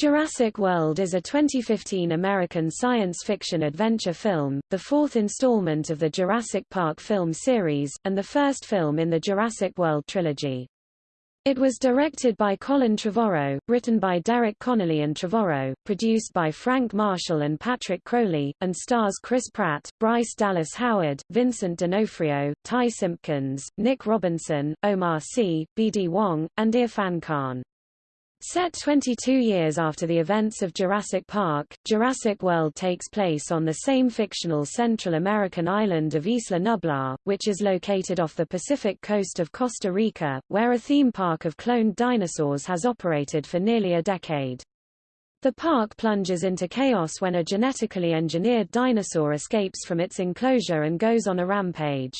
Jurassic World is a 2015 American science fiction adventure film, the fourth installment of the Jurassic Park film series, and the first film in the Jurassic World trilogy. It was directed by Colin Trevorrow, written by Derek Connolly and Trevorrow, produced by Frank Marshall and Patrick Crowley, and stars Chris Pratt, Bryce Dallas Howard, Vincent D'Onofrio, Ty Simpkins, Nick Robinson, Omar Sy, B.D. Wong, and Irrfan Khan. Set 22 years after the events of Jurassic Park, Jurassic World takes place on the same fictional Central American island of Isla Nublar, which is located off the Pacific coast of Costa Rica, where a theme park of cloned dinosaurs has operated for nearly a decade. The park plunges into chaos when a genetically engineered dinosaur escapes from its enclosure and goes on a rampage.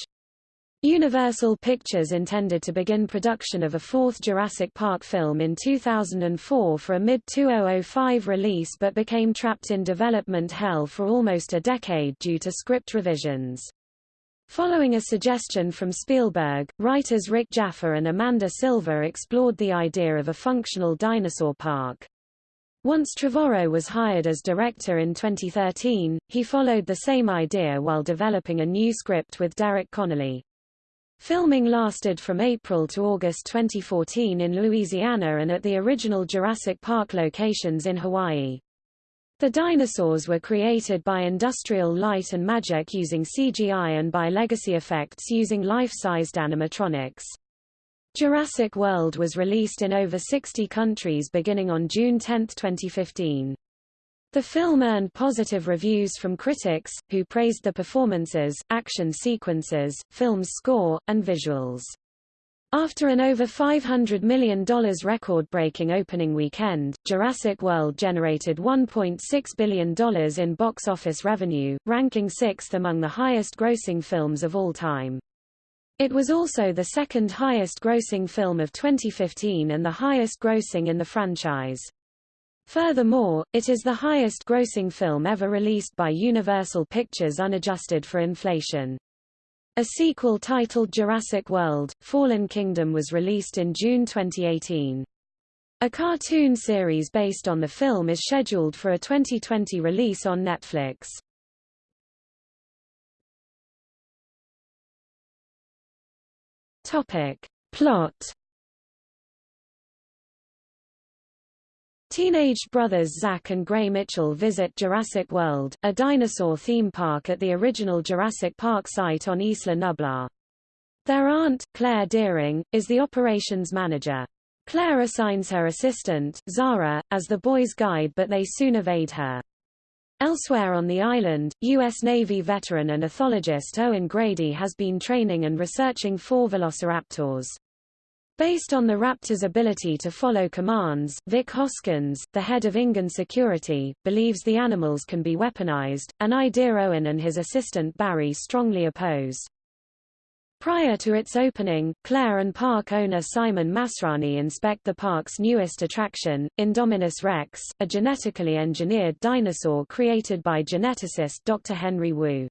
Universal Pictures intended to begin production of a fourth Jurassic Park film in 2004 for a mid-2005 release but became trapped in development hell for almost a decade due to script revisions. Following a suggestion from Spielberg, writers Rick Jaffa and Amanda Silver explored the idea of a functional dinosaur park. Once Trevorrow was hired as director in 2013, he followed the same idea while developing a new script with Derek Connolly. Filming lasted from April to August 2014 in Louisiana and at the original Jurassic Park locations in Hawaii. The dinosaurs were created by Industrial Light and Magic using CGI and by Legacy Effects using life-sized animatronics. Jurassic World was released in over 60 countries beginning on June 10, 2015. The film earned positive reviews from critics, who praised the performances, action sequences, film's score, and visuals. After an over $500 million record-breaking opening weekend, Jurassic World generated $1.6 billion in box office revenue, ranking sixth among the highest-grossing films of all time. It was also the second highest-grossing film of 2015 and the highest-grossing in the franchise. Furthermore, it is the highest-grossing film ever released by Universal Pictures unadjusted for inflation. A sequel titled Jurassic World, Fallen Kingdom was released in June 2018. A cartoon series based on the film is scheduled for a 2020 release on Netflix. Topic. Plot Teenage brothers Zach and Gray Mitchell visit Jurassic World, a dinosaur theme park at the original Jurassic Park site on Isla Nublar. Their aunt, Claire Dearing, is the operations manager. Claire assigns her assistant, Zara, as the boys' guide but they soon evade her. Elsewhere on the island, U.S. Navy veteran and ethologist Owen Grady has been training and researching four velociraptors. Based on the Raptor's ability to follow commands, Vic Hoskins, the head of InGen Security, believes the animals can be weaponized, an idea Owen and his assistant Barry strongly oppose. Prior to its opening, Claire and park owner Simon Masrani inspect the park's newest attraction, Indominus Rex, a genetically engineered dinosaur created by geneticist Dr. Henry Wu.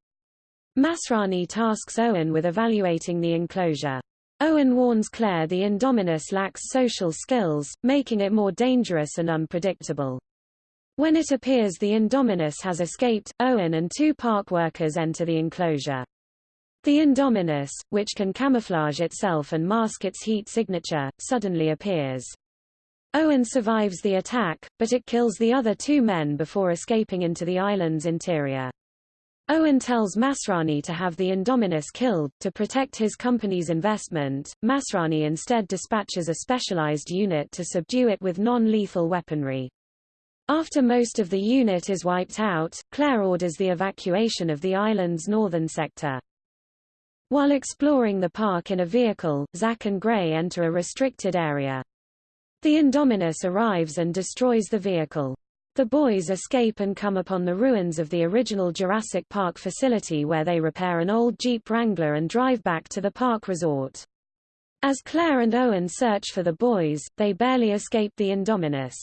Masrani tasks Owen with evaluating the enclosure. Owen warns Claire the Indominus lacks social skills, making it more dangerous and unpredictable. When it appears the Indominus has escaped, Owen and two park workers enter the enclosure. The Indominus, which can camouflage itself and mask its heat signature, suddenly appears. Owen survives the attack, but it kills the other two men before escaping into the island's interior. Owen tells Masrani to have the Indominus killed, to protect his company's investment. Masrani instead dispatches a specialized unit to subdue it with non-lethal weaponry. After most of the unit is wiped out, Claire orders the evacuation of the island's northern sector. While exploring the park in a vehicle, Zach and Gray enter a restricted area. The Indominus arrives and destroys the vehicle. The boys escape and come upon the ruins of the original Jurassic Park facility where they repair an old Jeep Wrangler and drive back to the park resort. As Claire and Owen search for the boys, they barely escape the Indominus.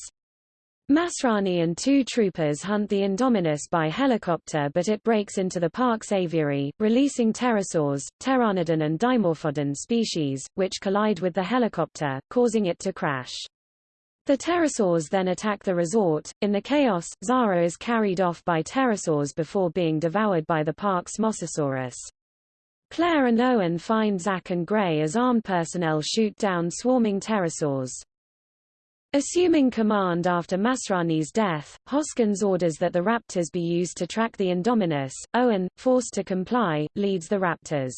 Masrani and two troopers hunt the Indominus by helicopter but it breaks into the park's aviary, releasing pterosaurs, pteranodon and dimorphodon species, which collide with the helicopter, causing it to crash. The pterosaurs then attack the resort. In the chaos, Zara is carried off by pterosaurs before being devoured by the park's Mosasaurus. Claire and Owen find Zach and Gray as armed personnel shoot down swarming pterosaurs. Assuming command after Masrani's death, Hoskins orders that the raptors be used to track the Indominus. Owen, forced to comply, leads the raptors.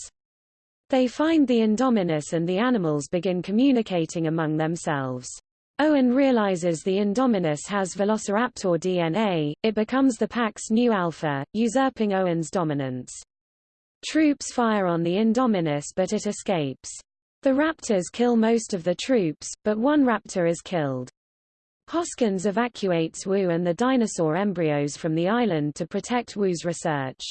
They find the Indominus and the animals begin communicating among themselves. Owen realizes the Indominus has Velociraptor DNA, it becomes the pack's new alpha, usurping Owen's dominance. Troops fire on the Indominus but it escapes. The raptors kill most of the troops, but one raptor is killed. Hoskins evacuates Wu and the dinosaur embryos from the island to protect Wu's research.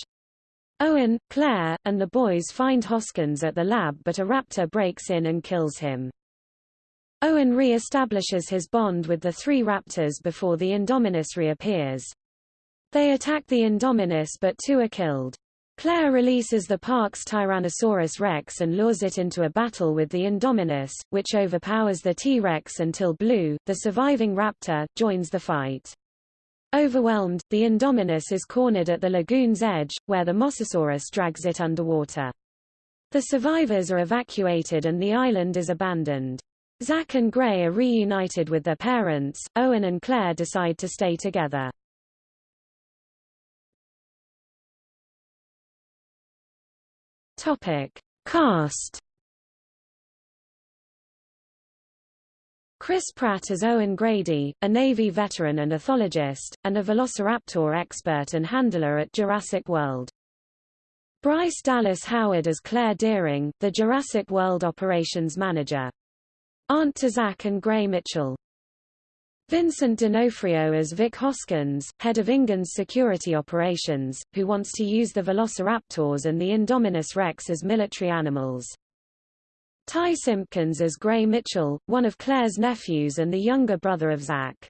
Owen, Claire, and the boys find Hoskins at the lab but a raptor breaks in and kills him. Owen re-establishes his bond with the three raptors before the Indominus reappears. They attack the Indominus but two are killed. Claire releases the park's Tyrannosaurus rex and lures it into a battle with the Indominus, which overpowers the T-Rex until Blue, the surviving raptor, joins the fight. Overwhelmed, the Indominus is cornered at the lagoon's edge, where the Mosasaurus drags it underwater. The survivors are evacuated and the island is abandoned. Zach and Gray are reunited with their parents, Owen and Claire decide to stay together. Topic: Cast. Chris Pratt as Owen Grady, a Navy veteran and ethologist, and a velociraptor expert and handler at Jurassic World. Bryce Dallas Howard as Claire Dearing, the Jurassic World operations manager. Aunt to Zach and Gray Mitchell. Vincent D'Onofrio as Vic Hoskins, head of InGen's security operations, who wants to use the Velociraptors and the Indominus Rex as military animals. Ty Simpkins as Gray Mitchell, one of Claire's nephews and the younger brother of Zach.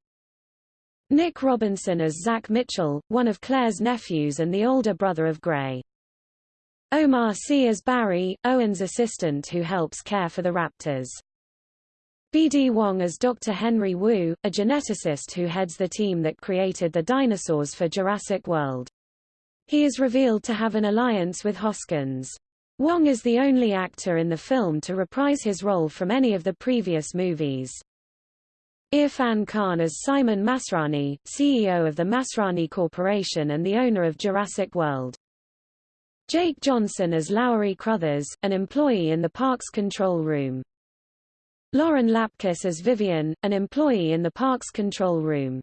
Nick Robinson as Zach Mitchell, one of Claire's nephews and the older brother of Gray. Omar Sy as Barry, Owen's assistant who helps care for the raptors. B.D. Wong as Dr. Henry Wu, a geneticist who heads the team that created the dinosaurs for Jurassic World. He is revealed to have an alliance with Hoskins. Wong is the only actor in the film to reprise his role from any of the previous movies. Irrfan Khan as Simon Masrani, CEO of the Masrani Corporation and the owner of Jurassic World. Jake Johnson as Lowery Cruthers, an employee in the park's control room. Lauren Lapkus as Vivian, an employee in the park's control room.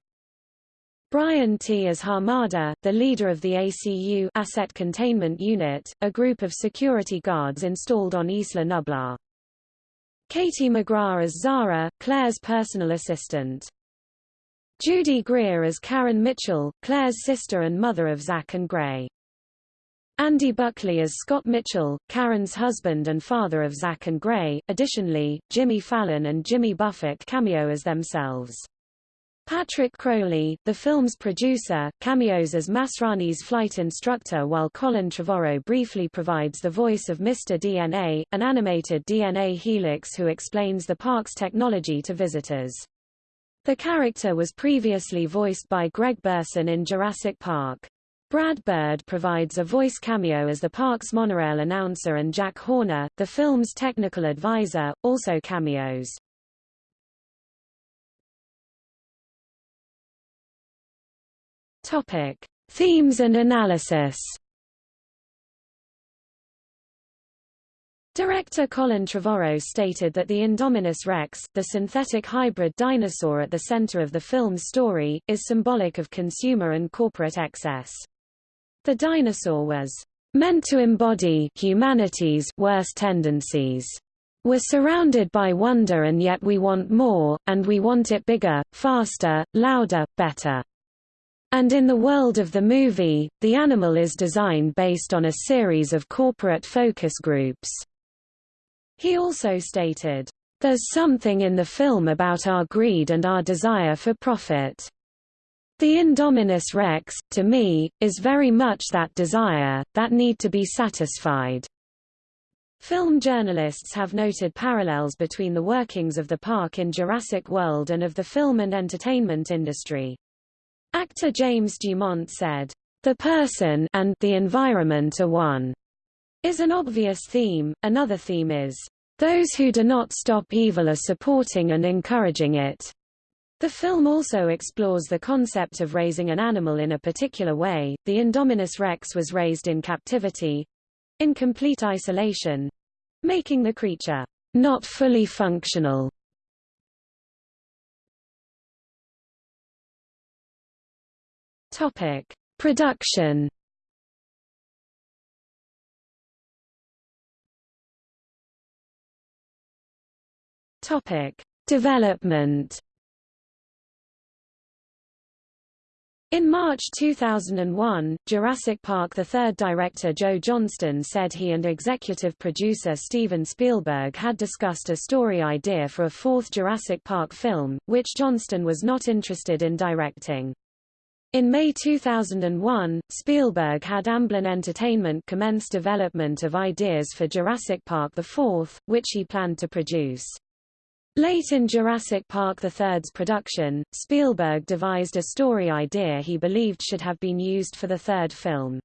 Brian Tee as Hamada, the leader of the ACU Asset Containment Unit, a group of security guards installed on Isla Nublar. Katie McGrath as Zara, Claire's personal assistant. Judy Greer as Karen Mitchell, Claire's sister and mother of Zach and Gray. Andy Buckley as Scott Mitchell, Karen's husband and father of Zach and Gray. Additionally, Jimmy Fallon and Jimmy Buffett cameo as themselves. Patrick Crowley, the film's producer, cameos as Masrani's flight instructor while Colin Trevorrow briefly provides the voice of Mr. DNA, an animated DNA helix who explains the park's technology to visitors. The character was previously voiced by Greg Burson in Jurassic Park. Brad Bird provides a voice cameo as the park's monorail announcer and Jack Horner, the film's technical advisor, also cameos. Topic: Themes and analysis. Director Colin Trevorrow stated that the Indominus rex, the synthetic hybrid dinosaur at the center of the film's story, is symbolic of consumer and corporate excess. The dinosaur was meant to embody humanity's worst tendencies. We're surrounded by wonder and yet we want more, and we want it bigger, faster, louder, better. And in the world of the movie, the animal is designed based on a series of corporate focus groups. He also stated, There's something in the film about our greed and our desire for profit. The Indominus Rex, to me, is very much that desire, that need to be satisfied. Film journalists have noted parallels between the workings of the park in Jurassic World and of the film and entertainment industry. Actor James Dumont said, "The person and the environment are one." Is an obvious theme. Another theme is, "Those who do not stop evil are supporting and encouraging it." The film also explores the concept of raising an animal in a particular way. The Indominus rex was raised in captivity, in complete isolation, making the creature not fully functional. Topic: Production. Topic: Development. In March 2001, Jurassic Park III director Joe Johnston said he and executive producer Steven Spielberg had discussed a story idea for a fourth Jurassic Park film, which Johnston was not interested in directing. In May 2001, Spielberg had Amblin Entertainment commence development of ideas for Jurassic Park IV, which he planned to produce. Late in Jurassic Park III's production, Spielberg devised a story idea he believed should have been used for the third film.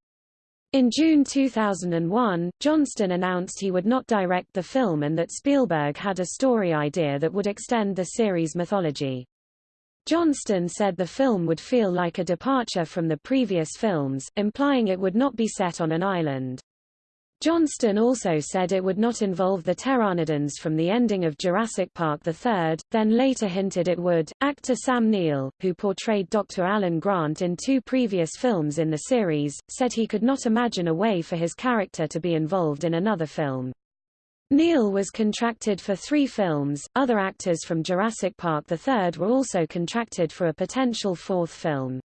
In June 2001, Johnston announced he would not direct the film and that Spielberg had a story idea that would extend the series' mythology. Johnston said the film would feel like a departure from the previous films, implying it would not be set on an island. Johnston also said it would not involve the pteranodons from the ending of Jurassic Park III, then later hinted it would. Actor Sam Neill, who portrayed Dr. Alan Grant in two previous films in the series, said he could not imagine a way for his character to be involved in another film. Neill was contracted for three films, other actors from Jurassic Park III were also contracted for a potential fourth film.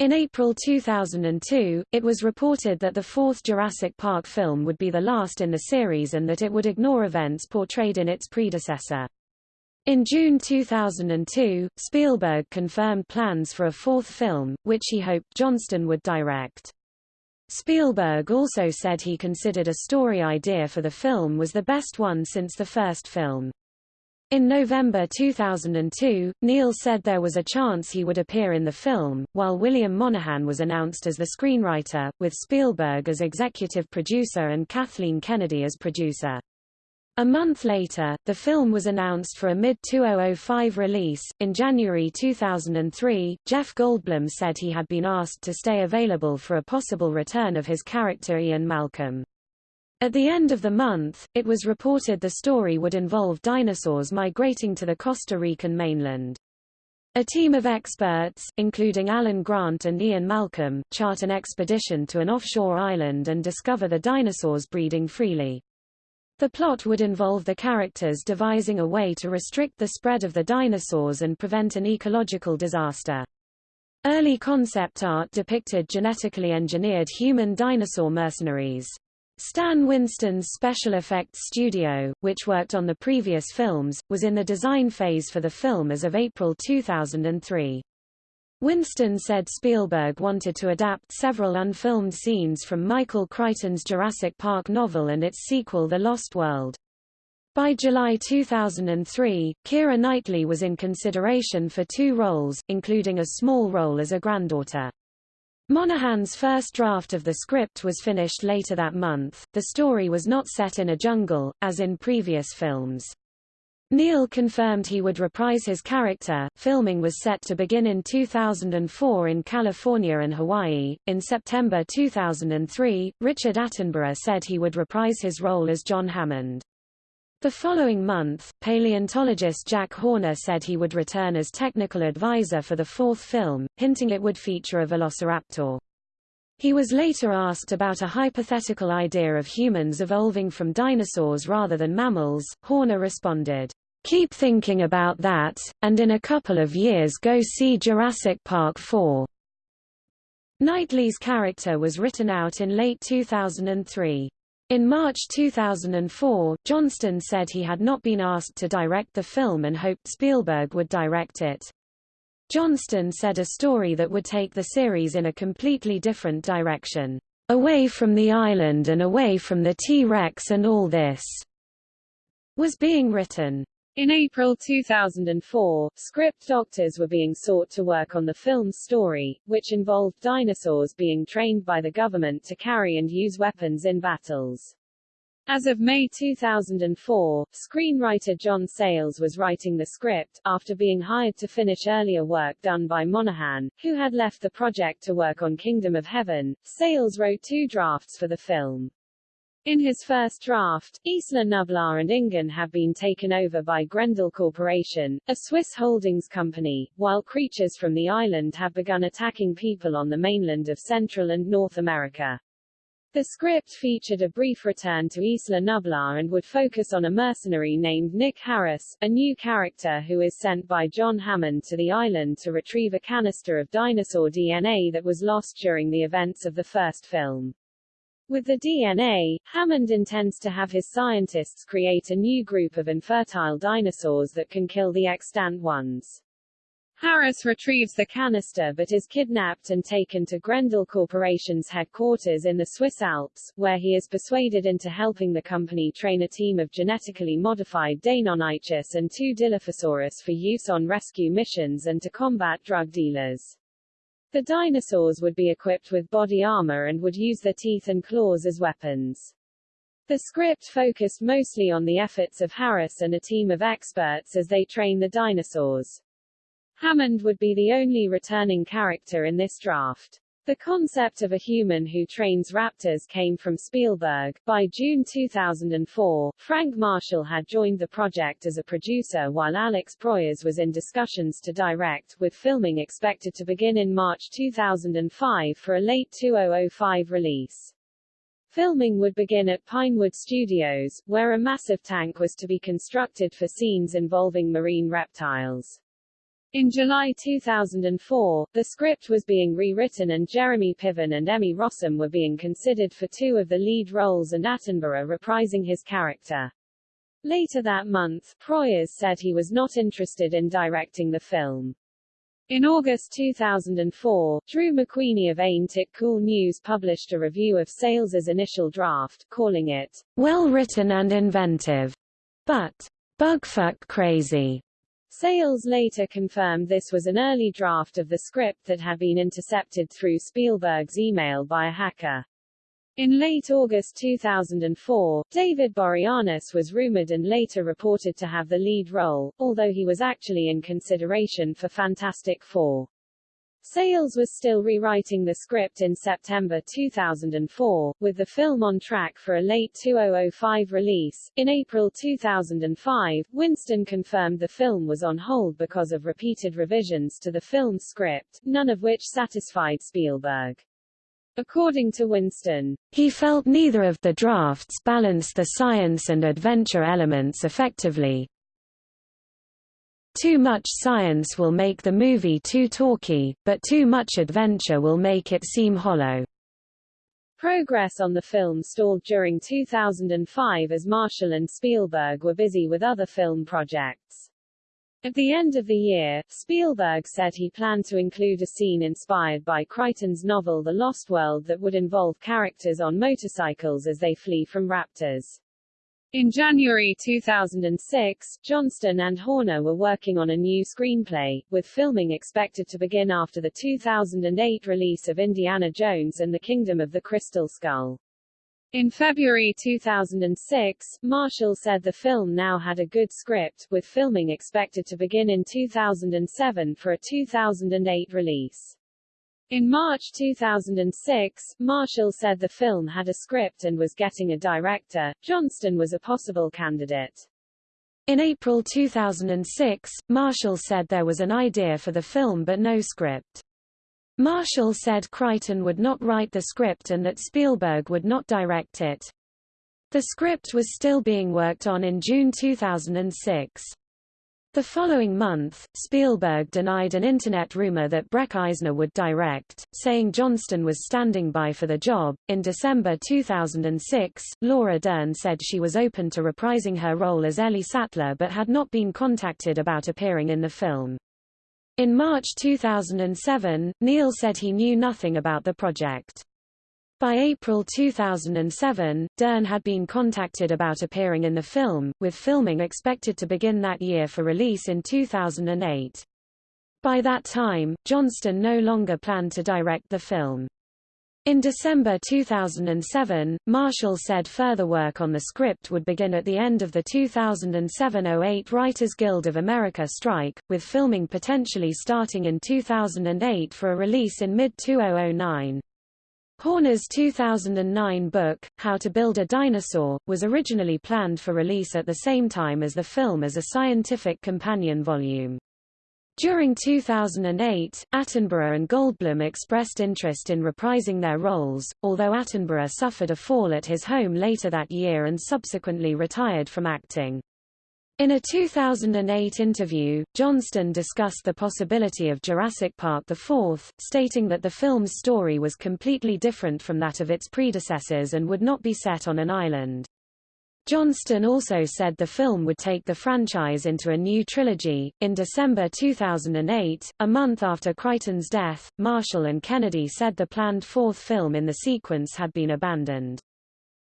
In April 2002, it was reported that the fourth Jurassic Park film would be the last in the series and that it would ignore events portrayed in its predecessor. In June 2002, Spielberg confirmed plans for a fourth film, which he hoped Johnston would direct. Spielberg also said he considered a story idea for the film was the best one since the first film. In November 2002, Neill said there was a chance he would appear in the film, while William Monahan was announced as the screenwriter, with Spielberg as executive producer and Kathleen Kennedy as producer. A month later, the film was announced for a mid-2005 release. In January 2003, Jeff Goldblum said he had been asked to stay available for a possible return of his character Ian Malcolm. At the end of the month, it was reported the story would involve dinosaurs migrating to the Costa Rican mainland. A team of experts, including Alan Grant and Ian Malcolm, chart an expedition to an offshore island and discover the dinosaurs breeding freely. The plot would involve the characters devising a way to restrict the spread of the dinosaurs and prevent an ecological disaster. Early concept art depicted genetically engineered human dinosaur mercenaries. Stan Winston's special effects studio, which worked on the previous films, was in the design phase for the film as of April 2003. Winston said Spielberg wanted to adapt several unfilmed scenes from Michael Crichton's Jurassic Park novel and its sequel The Lost World. By July 2003, Keira Knightley was in consideration for two roles, including a small role as a granddaughter. Monahan's first draft of the script was finished later that month. The story was not set in a jungle, as in previous films. Neill confirmed he would reprise his character. Filming was set to begin in 2004 in California and Hawaii. In September 2003, Richard Attenborough said he would reprise his role as John Hammond. The following month, paleontologist Jack Horner said he would return as technical advisor for the fourth film, hinting it would feature a velociraptor. He was later asked about a hypothetical idea of humans evolving from dinosaurs rather than mammals. Horner responded, Keep thinking about that, and in a couple of years go see Jurassic Park 4. Knightley's character was written out in late 2003. In March 2004, Johnston said he had not been asked to direct the film and hoped Spielberg would direct it. Johnston said a story that would take the series in a completely different direction. away from the island and away from the T-Rex and all this, was being written. In April 2004, script doctors were being sought to work on the film's story, which involved dinosaurs being trained by the government to carry and use weapons in battles. As of May 2004, screenwriter John Sayles was writing the script, after being hired to finish earlier work done by Monahan, who had left the project to work on Kingdom of Heaven. Sayles wrote two drafts for the film. In his first draft, Isla Nublar and InGen have been taken over by Grendel Corporation, a Swiss holdings company, while creatures from the island have begun attacking people on the mainland of Central and North America. The script featured a brief return to Isla Nublar and would focus on a mercenary named Nick Harris, a new character who is sent by John Hammond to the island to retrieve a canister of dinosaur DNA that was lost during the events of the first film. With the DNA, Hammond intends to have his scientists create a new group of infertile dinosaurs that can kill the extant ones. Harris retrieves the canister but is kidnapped and taken to Grendel Corporation's headquarters in the Swiss Alps, where he is persuaded into helping the company train a team of genetically modified Deinonychus and two Dilophosaurus for use on rescue missions and to combat drug dealers. The dinosaurs would be equipped with body armor and would use their teeth and claws as weapons. The script focused mostly on the efforts of Harris and a team of experts as they train the dinosaurs. Hammond would be the only returning character in this draft. The concept of a human who trains raptors came from Spielberg. By June 2004, Frank Marshall had joined the project as a producer while Alex Proyas was in discussions to direct, with filming expected to begin in March 2005 for a late 2005 release. Filming would begin at Pinewood Studios, where a massive tank was to be constructed for scenes involving marine reptiles. In July 2004, the script was being rewritten and Jeremy Piven and Emmy Rossum were being considered for two of the lead roles and Attenborough reprising his character. Later that month, Proyas said he was not interested in directing the film. In August 2004, Drew McWeeny of Ain't It Cool News published a review of Sayles's initial draft, calling it, well written and inventive, but bugfuck crazy. Sayles later confirmed this was an early draft of the script that had been intercepted through Spielberg's email by a hacker. In late August 2004, David Boreanaz was rumored and later reported to have the lead role, although he was actually in consideration for Fantastic Four. Sayles was still rewriting the script in September 2004, with the film on track for a late 2005 release. In April 2005, Winston confirmed the film was on hold because of repeated revisions to the film's script, none of which satisfied Spielberg. According to Winston, he felt neither of the drafts balanced the science and adventure elements effectively, too much science will make the movie too talky, but too much adventure will make it seem hollow. Progress on the film stalled during 2005 as Marshall and Spielberg were busy with other film projects. At the end of the year, Spielberg said he planned to include a scene inspired by Crichton's novel The Lost World that would involve characters on motorcycles as they flee from raptors. In January 2006, Johnston and Horner were working on a new screenplay, with filming expected to begin after the 2008 release of Indiana Jones and the Kingdom of the Crystal Skull. In February 2006, Marshall said the film now had a good script, with filming expected to begin in 2007 for a 2008 release. In March 2006, Marshall said the film had a script and was getting a director. Johnston was a possible candidate. In April 2006, Marshall said there was an idea for the film but no script. Marshall said Crichton would not write the script and that Spielberg would not direct it. The script was still being worked on in June 2006. The following month, Spielberg denied an Internet rumor that Breck Eisner would direct, saying Johnston was standing by for the job. In December 2006, Laura Dern said she was open to reprising her role as Ellie Sattler but had not been contacted about appearing in the film. In March 2007, Neill said he knew nothing about the project. By April 2007, Dern had been contacted about appearing in the film, with filming expected to begin that year for release in 2008. By that time, Johnston no longer planned to direct the film. In December 2007, Marshall said further work on the script would begin at the end of the 2007–08 Writers Guild of America strike, with filming potentially starting in 2008 for a release in mid-2009. Horner's 2009 book, How to Build a Dinosaur, was originally planned for release at the same time as the film as a scientific companion volume. During 2008, Attenborough and Goldblum expressed interest in reprising their roles, although Attenborough suffered a fall at his home later that year and subsequently retired from acting. In a 2008 interview, Johnston discussed the possibility of Jurassic Park IV, stating that the film's story was completely different from that of its predecessors and would not be set on an island. Johnston also said the film would take the franchise into a new trilogy. In December 2008, a month after Crichton's death, Marshall and Kennedy said the planned fourth film in the sequence had been abandoned.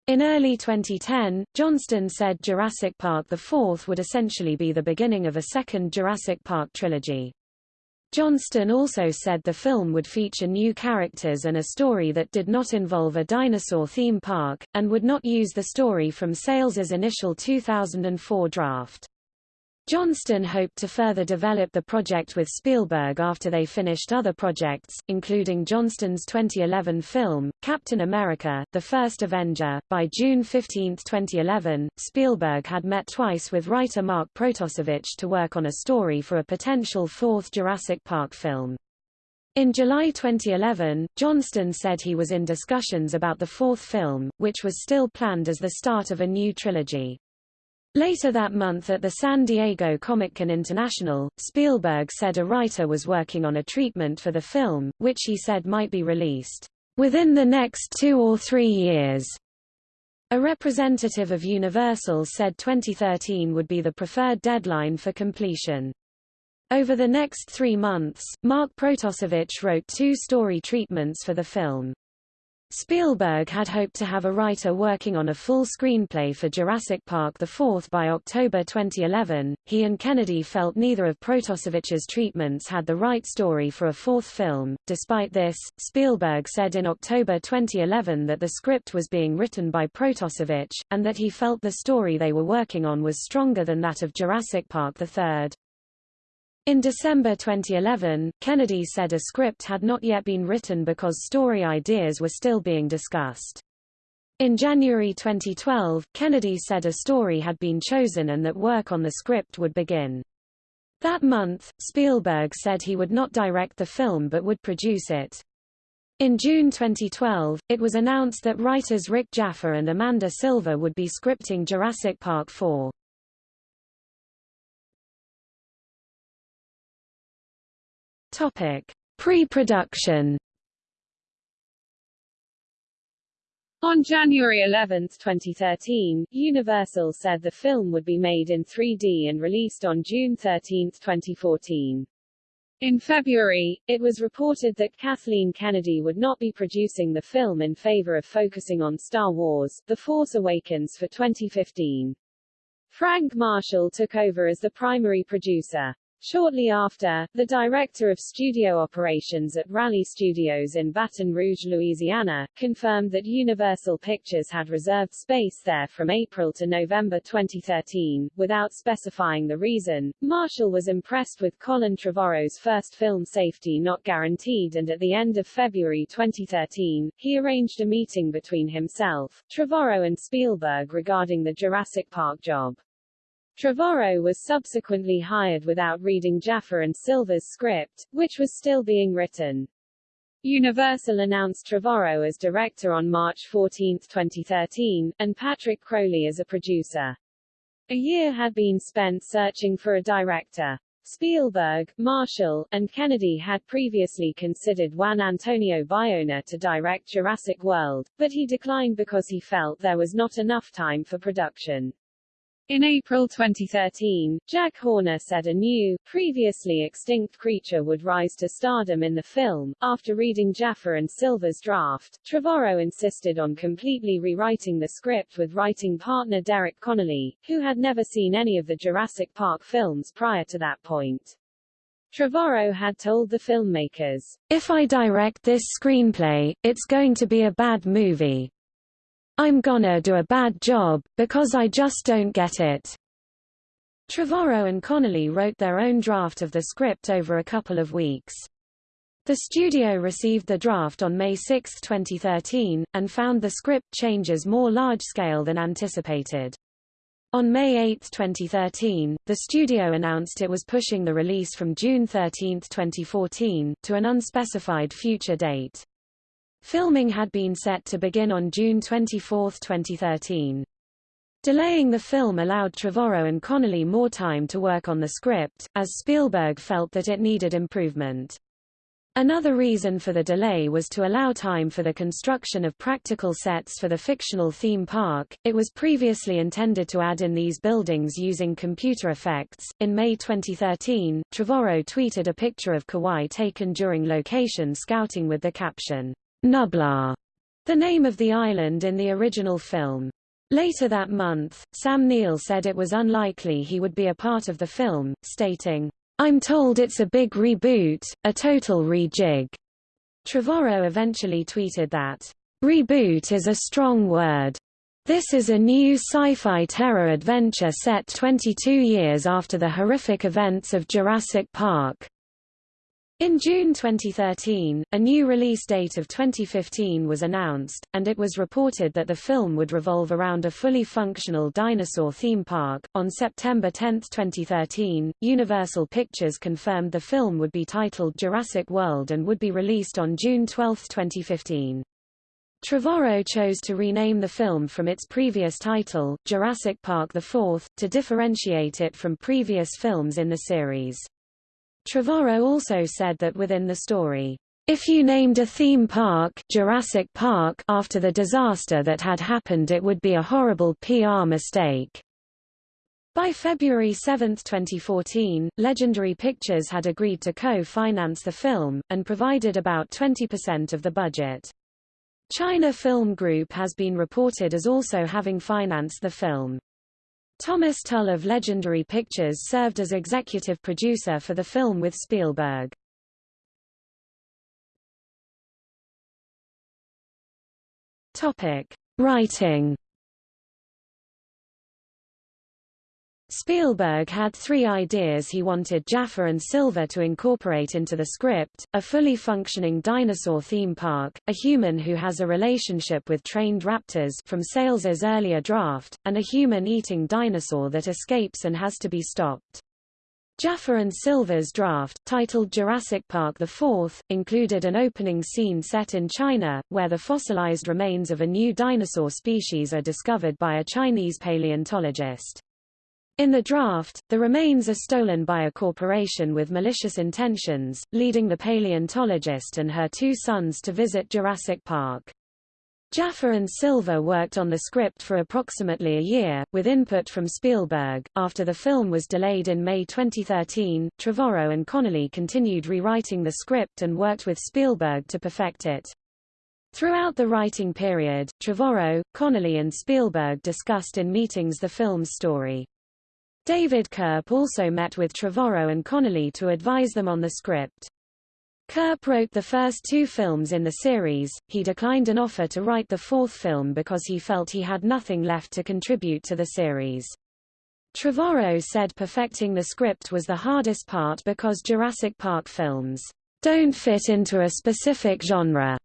In early 2010, Johnston said Jurassic Park IV would essentially be the beginning of a second Jurassic Park trilogy. Johnston also said the film would feature new characters and a story that did not involve a dinosaur theme park, and would not use the story from Sayles's initial 2004 draft. Johnston hoped to further develop the project with Spielberg after they finished other projects, including Johnston's 2011 film, Captain America, The First Avenger. By June 15, 2011, Spielberg had met twice with writer Mark Protosevich to work on a story for a potential fourth Jurassic Park film. In July 2011, Johnston said he was in discussions about the fourth film, which was still planned as the start of a new trilogy. Later that month at the San Diego Comic-Con International, Spielberg said a writer was working on a treatment for the film, which he said might be released within the next two or three years. A representative of Universal said 2013 would be the preferred deadline for completion. Over the next three months, Mark Protosevich wrote two story treatments for the film. Spielberg had hoped to have a writer working on a full screenplay for Jurassic Park IV by October 2011. He and Kennedy felt neither of Protosevich's treatments had the right story for a fourth film. Despite this, Spielberg said in October 2011 that the script was being written by Protosewicz, and that he felt the story they were working on was stronger than that of Jurassic Park III. In December 2011, Kennedy said a script had not yet been written because story ideas were still being discussed. In January 2012, Kennedy said a story had been chosen and that work on the script would begin. That month, Spielberg said he would not direct the film but would produce it. In June 2012, it was announced that writers Rick Jaffa and Amanda Silver would be scripting Jurassic Park 4. Topic: Pre-production. On January 11, 2013, Universal said the film would be made in 3D and released on June 13, 2014. In February, it was reported that Kathleen Kennedy would not be producing the film in favor of focusing on Star Wars, The Force Awakens for 2015. Frank Marshall took over as the primary producer. Shortly after, the director of studio operations at Raleigh Studios in Baton Rouge, Louisiana, confirmed that Universal Pictures had reserved space there from April to November 2013. Without specifying the reason, Marshall was impressed with Colin Trevorrow's first film Safety Not Guaranteed and at the end of February 2013, he arranged a meeting between himself, Trevorrow and Spielberg regarding the Jurassic Park job. Trevorrow was subsequently hired without reading Jaffa and Silver's script, which was still being written. Universal announced Trevorrow as director on March 14, 2013, and Patrick Crowley as a producer. A year had been spent searching for a director. Spielberg, Marshall, and Kennedy had previously considered Juan Antonio Bayona to direct Jurassic World, but he declined because he felt there was not enough time for production. In April 2013, Jack Horner said a new, previously extinct creature would rise to stardom in the film. After reading Jaffa and Silver's draft, Trevorrow insisted on completely rewriting the script with writing partner Derek Connolly, who had never seen any of the Jurassic Park films prior to that point. Trevorrow had told the filmmakers, If I direct this screenplay, it's going to be a bad movie. I'm gonna do a bad job, because I just don't get it. Trevorrow and Connolly wrote their own draft of the script over a couple of weeks. The studio received the draft on May 6, 2013, and found the script changes more large-scale than anticipated. On May 8, 2013, the studio announced it was pushing the release from June 13, 2014, to an unspecified future date. Filming had been set to begin on June 24, 2013. Delaying the film allowed Trevorrow and Connolly more time to work on the script, as Spielberg felt that it needed improvement. Another reason for the delay was to allow time for the construction of practical sets for the fictional theme park. It was previously intended to add in these buildings using computer effects. In May 2013, Trevorrow tweeted a picture of Kauai taken during location scouting with the caption, Nublar, the name of the island in the original film. Later that month, Sam Neill said it was unlikely he would be a part of the film, stating, I'm told it's a big reboot, a total rejig. Trevorrow eventually tweeted that, Reboot is a strong word. This is a new sci-fi terror adventure set 22 years after the horrific events of Jurassic Park. In June 2013, a new release date of 2015 was announced, and it was reported that the film would revolve around a fully functional dinosaur theme park. On September 10, 2013, Universal Pictures confirmed the film would be titled Jurassic World and would be released on June 12, 2015. Trevorrow chose to rename the film from its previous title, Jurassic Park IV, to differentiate it from previous films in the series. Trevorrow also said that within the story, if you named a theme park Jurassic Park after the disaster that had happened it would be a horrible PR mistake. By February 7, 2014, Legendary Pictures had agreed to co-finance the film, and provided about 20% of the budget. China Film Group has been reported as also having financed the film. Thomas Tull of Legendary Pictures served as executive producer for the film with Spielberg. Topic: Writing Spielberg had three ideas he wanted Jaffa and Silver to incorporate into the script, a fully functioning dinosaur theme park, a human who has a relationship with trained raptors from Sayles's earlier draft, and a human-eating dinosaur that escapes and has to be stopped. Jaffa and Silver's draft, titled Jurassic Park IV, included an opening scene set in China, where the fossilized remains of a new dinosaur species are discovered by a Chinese paleontologist. In the draft, the remains are stolen by a corporation with malicious intentions, leading the paleontologist and her two sons to visit Jurassic Park. Jaffa and Silver worked on the script for approximately a year, with input from Spielberg. After the film was delayed in May 2013, Trevorrow and Connolly continued rewriting the script and worked with Spielberg to perfect it. Throughout the writing period, Trevorrow, Connolly and Spielberg discussed in meetings the film's story. David Koepp also met with Trevorrow and Connolly to advise them on the script. Koepp wrote the first two films in the series, he declined an offer to write the fourth film because he felt he had nothing left to contribute to the series. Trevorrow said perfecting the script was the hardest part because Jurassic Park films don't fit into a specific genre.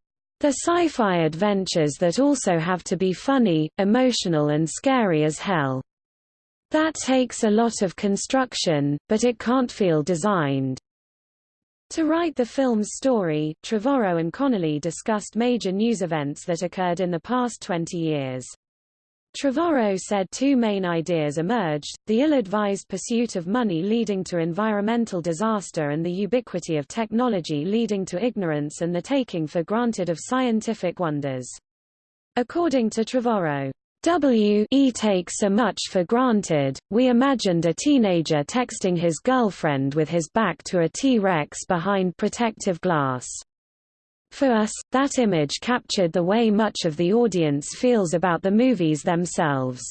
They're sci-fi adventures that also have to be funny, emotional and scary as hell. That takes a lot of construction, but it can't feel designed. To write the film's story, Trevorrow and Connolly discussed major news events that occurred in the past 20 years. Trevorrow said two main ideas emerged, the ill-advised pursuit of money leading to environmental disaster and the ubiquity of technology leading to ignorance and the taking for granted of scientific wonders. According to Trevorrow, W e takes so much for granted, we imagined a teenager texting his girlfriend with his back to a T-Rex behind protective glass. For us, that image captured the way much of the audience feels about the movies themselves.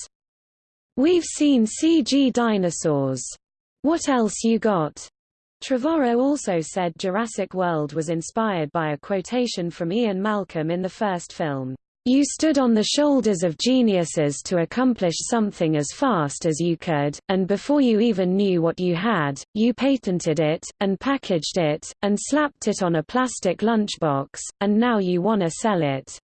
We've seen CG dinosaurs. What else you got? Trevorrow also said Jurassic World was inspired by a quotation from Ian Malcolm in the first film. You stood on the shoulders of geniuses to accomplish something as fast as you could, and before you even knew what you had, you patented it, and packaged it, and slapped it on a plastic lunchbox, and now you wanna sell it.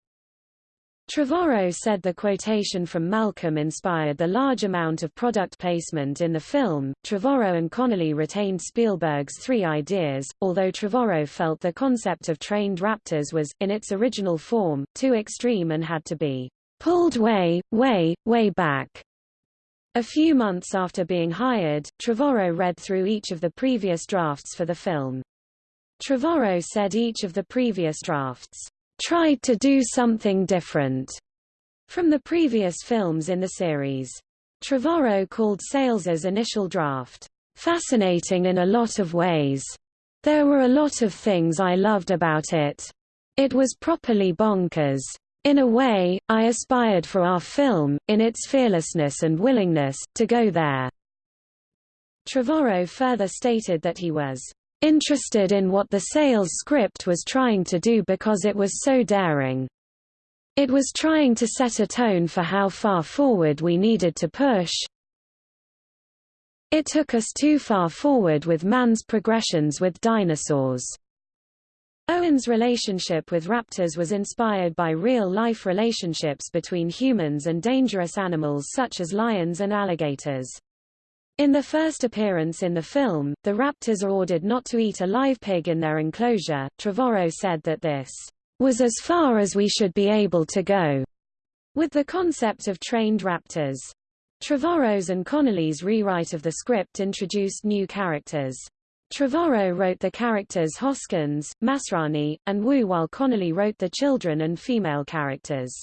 Trevorrow said the quotation from Malcolm inspired the large amount of product placement in the film. Trevorrow and Connolly retained Spielberg's three ideas, although Trevorrow felt the concept of trained raptors was, in its original form, too extreme and had to be pulled way, way, way back. A few months after being hired, Trevorrow read through each of the previous drafts for the film. Trevorrow said each of the previous drafts tried to do something different from the previous films in the series. Trevorrow called Sayles's initial draft fascinating in a lot of ways. There were a lot of things I loved about it. It was properly bonkers. In a way, I aspired for our film, in its fearlessness and willingness, to go there. Trevorrow further stated that he was interested in what the Sayles script was trying to do because it was so daring. It was trying to set a tone for how far forward we needed to push. It took us too far forward with man's progressions with dinosaurs. Owen's relationship with raptors was inspired by real-life relationships between humans and dangerous animals such as lions and alligators. In the first appearance in the film, the raptors are ordered not to eat a live pig in their enclosure. Trevorrow said that this was as far as we should be able to go with the concept of trained raptors. Trevorrow's and Connolly's rewrite of the script introduced new characters. Trevorrow wrote the characters Hoskins, Masrani, and Wu while Connolly wrote the children and female characters.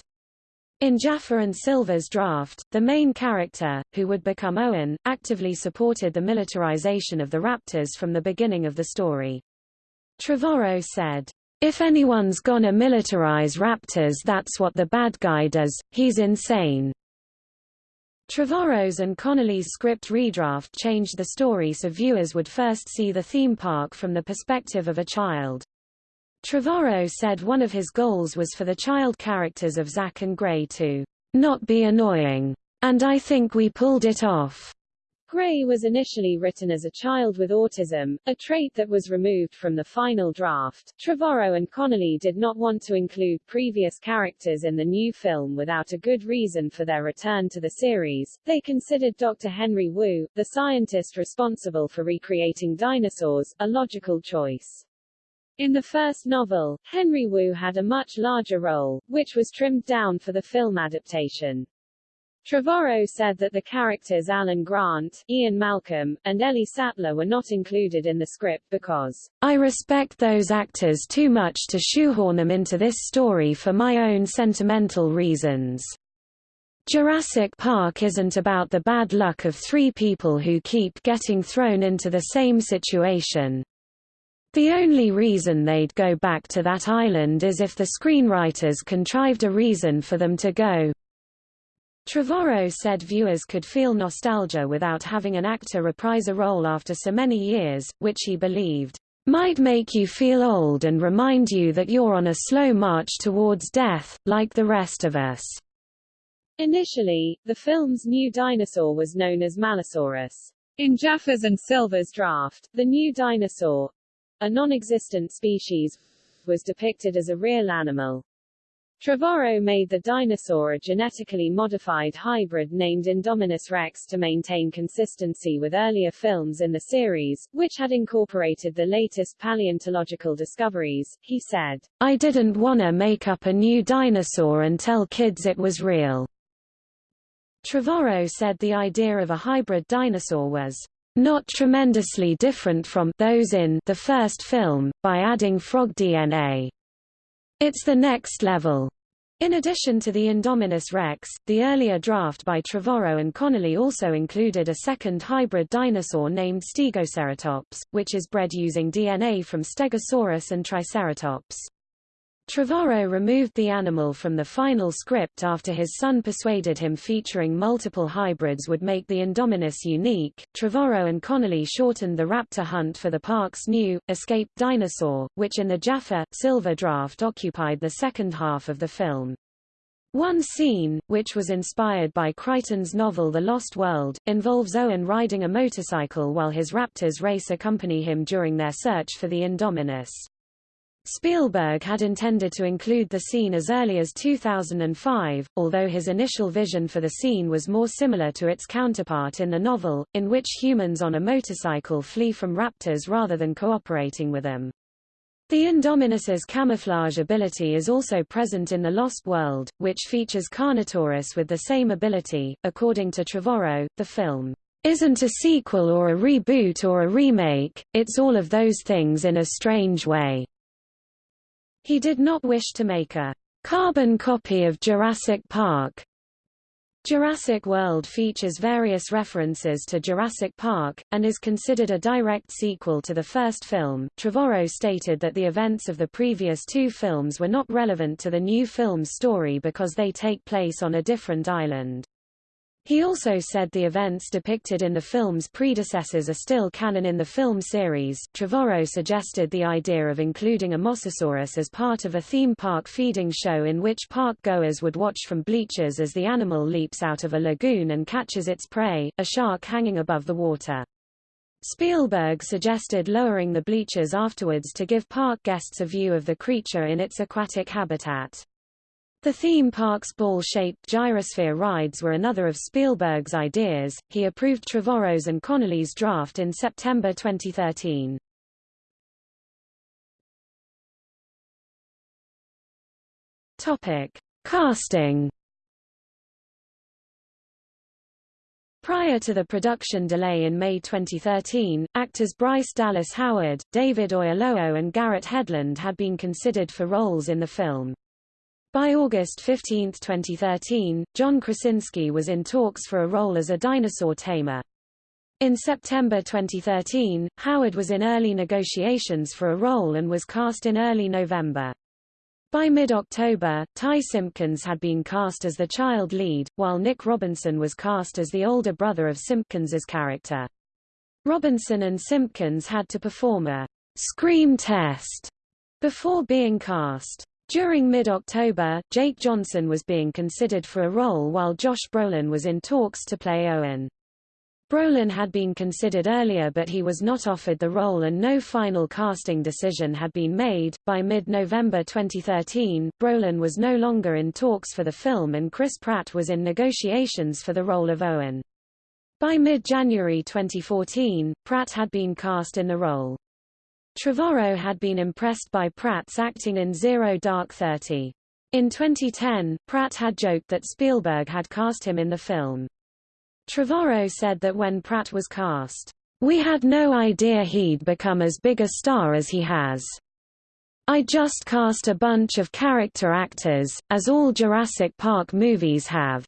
In Jaffa and Silver's draft, the main character, who would become Owen, actively supported the militarization of the Raptors from the beginning of the story. Trevorrow said, If anyone's gonna militarize Raptors that's what the bad guy does, he's insane. Trevorrow's and Connolly's script redraft changed the story so viewers would first see the theme park from the perspective of a child. Trevorrow said one of his goals was for the child characters of Zach and Gray to not be annoying, and I think we pulled it off. Gray was initially written as a child with autism, a trait that was removed from the final draft. Trevorrow and Connolly did not want to include previous characters in the new film without a good reason for their return to the series. They considered Dr. Henry Wu, the scientist responsible for recreating dinosaurs, a logical choice. In the first novel, Henry Wu had a much larger role, which was trimmed down for the film adaptation. Trevorrow said that the characters Alan Grant, Ian Malcolm, and Ellie Sattler were not included in the script because, I respect those actors too much to shoehorn them into this story for my own sentimental reasons. Jurassic Park isn't about the bad luck of three people who keep getting thrown into the same situation. The only reason they'd go back to that island is if the screenwriters contrived a reason for them to go. Trevorrow said viewers could feel nostalgia without having an actor reprise a role after so many years, which he believed might make you feel old and remind you that you're on a slow march towards death, like the rest of us. Initially, the film's new dinosaur was known as Malisaurus. In Jaffa's and Silver's draft, the new dinosaur, a non-existent species, was depicted as a real animal. Trevorrow made the dinosaur a genetically modified hybrid named Indominus rex to maintain consistency with earlier films in the series, which had incorporated the latest paleontological discoveries. He said, I didn't wanna make up a new dinosaur and tell kids it was real. Trevorrow said the idea of a hybrid dinosaur was not tremendously different from those in the first film, by adding frog DNA. It's the next level. In addition to the Indominus Rex, the earlier draft by Trevorrow and Connolly also included a second hybrid dinosaur named Stegoceratops, which is bred using DNA from Stegosaurus and Triceratops. Trevorrow removed the animal from the final script after his son persuaded him featuring multiple hybrids would make the Indominus unique. Trevorrow and Connolly shortened the raptor hunt for the park's new, escaped dinosaur, which in the Jaffa, Silver draft occupied the second half of the film. One scene, which was inspired by Crichton's novel The Lost World, involves Owen riding a motorcycle while his raptors race accompany him during their search for the Indominus. Spielberg had intended to include the scene as early as 2005, although his initial vision for the scene was more similar to its counterpart in the novel, in which humans on a motorcycle flee from raptors rather than cooperating with them. The Indominus's camouflage ability is also present in The Lost World, which features Carnotaurus with the same ability. According to Trevorrow, the film isn't a sequel or a reboot or a remake, it's all of those things in a strange way. He did not wish to make a carbon copy of Jurassic Park. Jurassic World features various references to Jurassic Park, and is considered a direct sequel to the first film. Trevorrow stated that the events of the previous two films were not relevant to the new film's story because they take place on a different island. He also said the events depicted in the film's predecessors are still canon in the film series. Trevorrow suggested the idea of including a Mosasaurus as part of a theme park feeding show in which park goers would watch from bleachers as the animal leaps out of a lagoon and catches its prey, a shark hanging above the water. Spielberg suggested lowering the bleachers afterwards to give park guests a view of the creature in its aquatic habitat. The theme park's ball-shaped gyrosphere rides were another of Spielberg's ideas. He approved Trevorrow's and Connolly's draft in September 2013. Topic: Casting. Prior to the production delay in May 2013, actors Bryce Dallas Howard, David Oyelowo and Garrett Hedlund had been considered for roles in the film. By August 15, 2013, John Krasinski was in talks for a role as a dinosaur tamer. In September 2013, Howard was in early negotiations for a role and was cast in early November. By mid-October, Ty Simpkins had been cast as the child lead, while Nick Robinson was cast as the older brother of Simpkins's character. Robinson and Simpkins had to perform a scream test before being cast. During mid-October, Jake Johnson was being considered for a role while Josh Brolin was in talks to play Owen. Brolin had been considered earlier but he was not offered the role and no final casting decision had been made. By mid-November 2013, Brolin was no longer in talks for the film and Chris Pratt was in negotiations for the role of Owen. By mid-January 2014, Pratt had been cast in the role. Trevorrow had been impressed by Pratt's acting in Zero Dark Thirty. In 2010, Pratt had joked that Spielberg had cast him in the film. Trevorrow said that when Pratt was cast, "We had no idea he'd become as big a star as he has. I just cast a bunch of character actors, as all Jurassic Park movies have.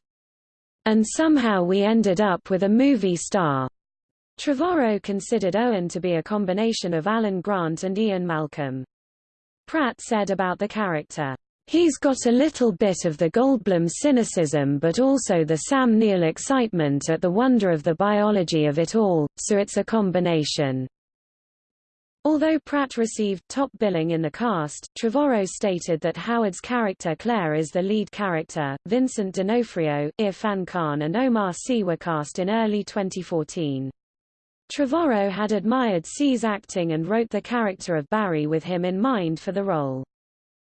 And somehow we ended up with a movie star. Trevorrow considered Owen to be a combination of Alan Grant and Ian Malcolm. Pratt said about the character, He's got a little bit of the Goldblum cynicism but also the Sam Neill excitement at the wonder of the biology of it all, so it's a combination. Although Pratt received top billing in the cast, Trevorrow stated that Howard's character Claire is the lead character. Vincent D'Onofrio, Irrfan Khan and Omar Sy were cast in early 2014. Trevorrow had admired Sy's acting and wrote the character of Barry with him in mind for the role.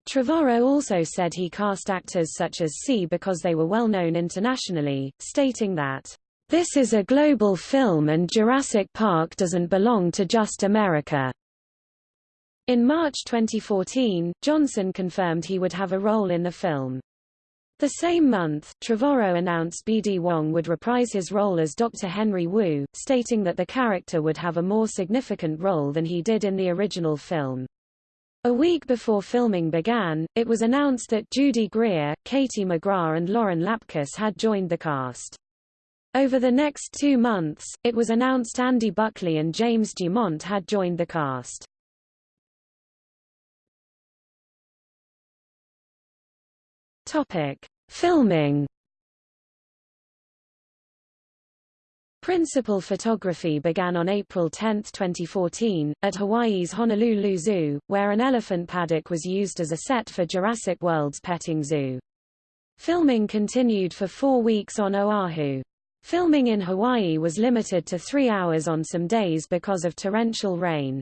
Trevorrow also said he cast actors such as C because they were well known internationally, stating that, This is a global film and Jurassic Park doesn't belong to just America. In March 2014, Johnson confirmed he would have a role in the film. The same month, Trevorrow announced B.D. Wong would reprise his role as Dr. Henry Wu, stating that the character would have a more significant role than he did in the original film. A week before filming began, it was announced that Judy Greer, Katie McGrath and Lauren Lapkus had joined the cast. Over the next two months, it was announced Andy Buckley and James Dumont had joined the cast. Topic: Filming. Principal photography began on April 10, 2014, at Hawaii's Honolulu Zoo, where an elephant paddock was used as a set for Jurassic World's petting zoo. Filming continued for four weeks on Oahu. Filming in Hawaii was limited to three hours on some days because of torrential rain.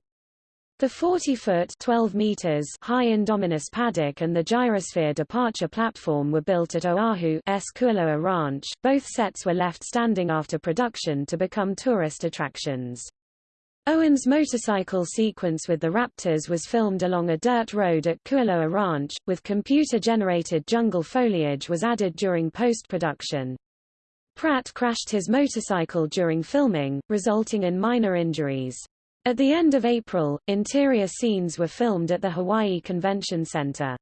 The 40-foot (12 meters) high Indominus paddock and the gyrosphere departure platform were built at Oahu's Kualoa Ranch. Both sets were left standing after production to become tourist attractions. Owen's motorcycle sequence with the Raptors was filmed along a dirt road at Kualoa Ranch, with computer-generated jungle foliage was added during post-production. Pratt crashed his motorcycle during filming, resulting in minor injuries. At the end of April, interior scenes were filmed at the Hawaii Convention Center.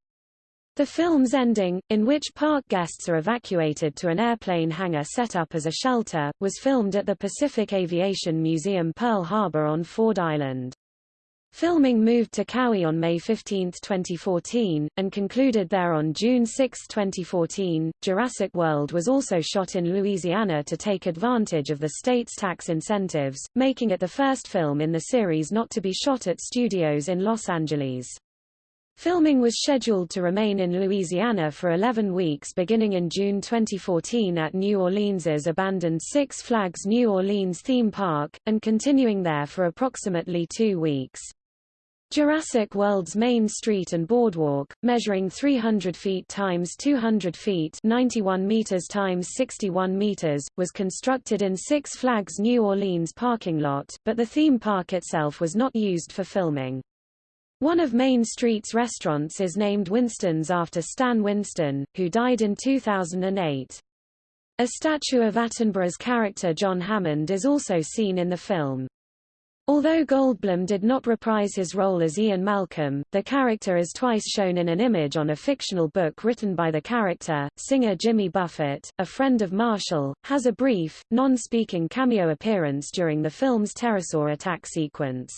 The film's ending, in which park guests are evacuated to an airplane hangar set up as a shelter, was filmed at the Pacific Aviation Museum Pearl Harbor on Ford Island. Filming moved to Kauai on May 15, 2014, and concluded there on June 6, 2014. Jurassic World was also shot in Louisiana to take advantage of the state's tax incentives, making it the first film in the series not to be shot at studios in Los Angeles. Filming was scheduled to remain in Louisiana for 11 weeks beginning in June 2014 at New Orleans's abandoned Six Flags New Orleans theme park, and continuing there for approximately two weeks. Jurassic World's main street and boardwalk, measuring 300 feet times 200 feet 91 meters times 61 meters, was constructed in Six Flags New Orleans parking lot, but the theme park itself was not used for filming. One of Main Street's restaurants is named Winston's after Stan Winston, who died in 2008. A statue of Attenborough's character John Hammond is also seen in the film. Although Goldblum did not reprise his role as Ian Malcolm, the character is twice shown in an image on a fictional book written by the character. Singer Jimmy Buffett, a friend of Marshall, has a brief, non-speaking cameo appearance during the film's pterosaur attack sequence.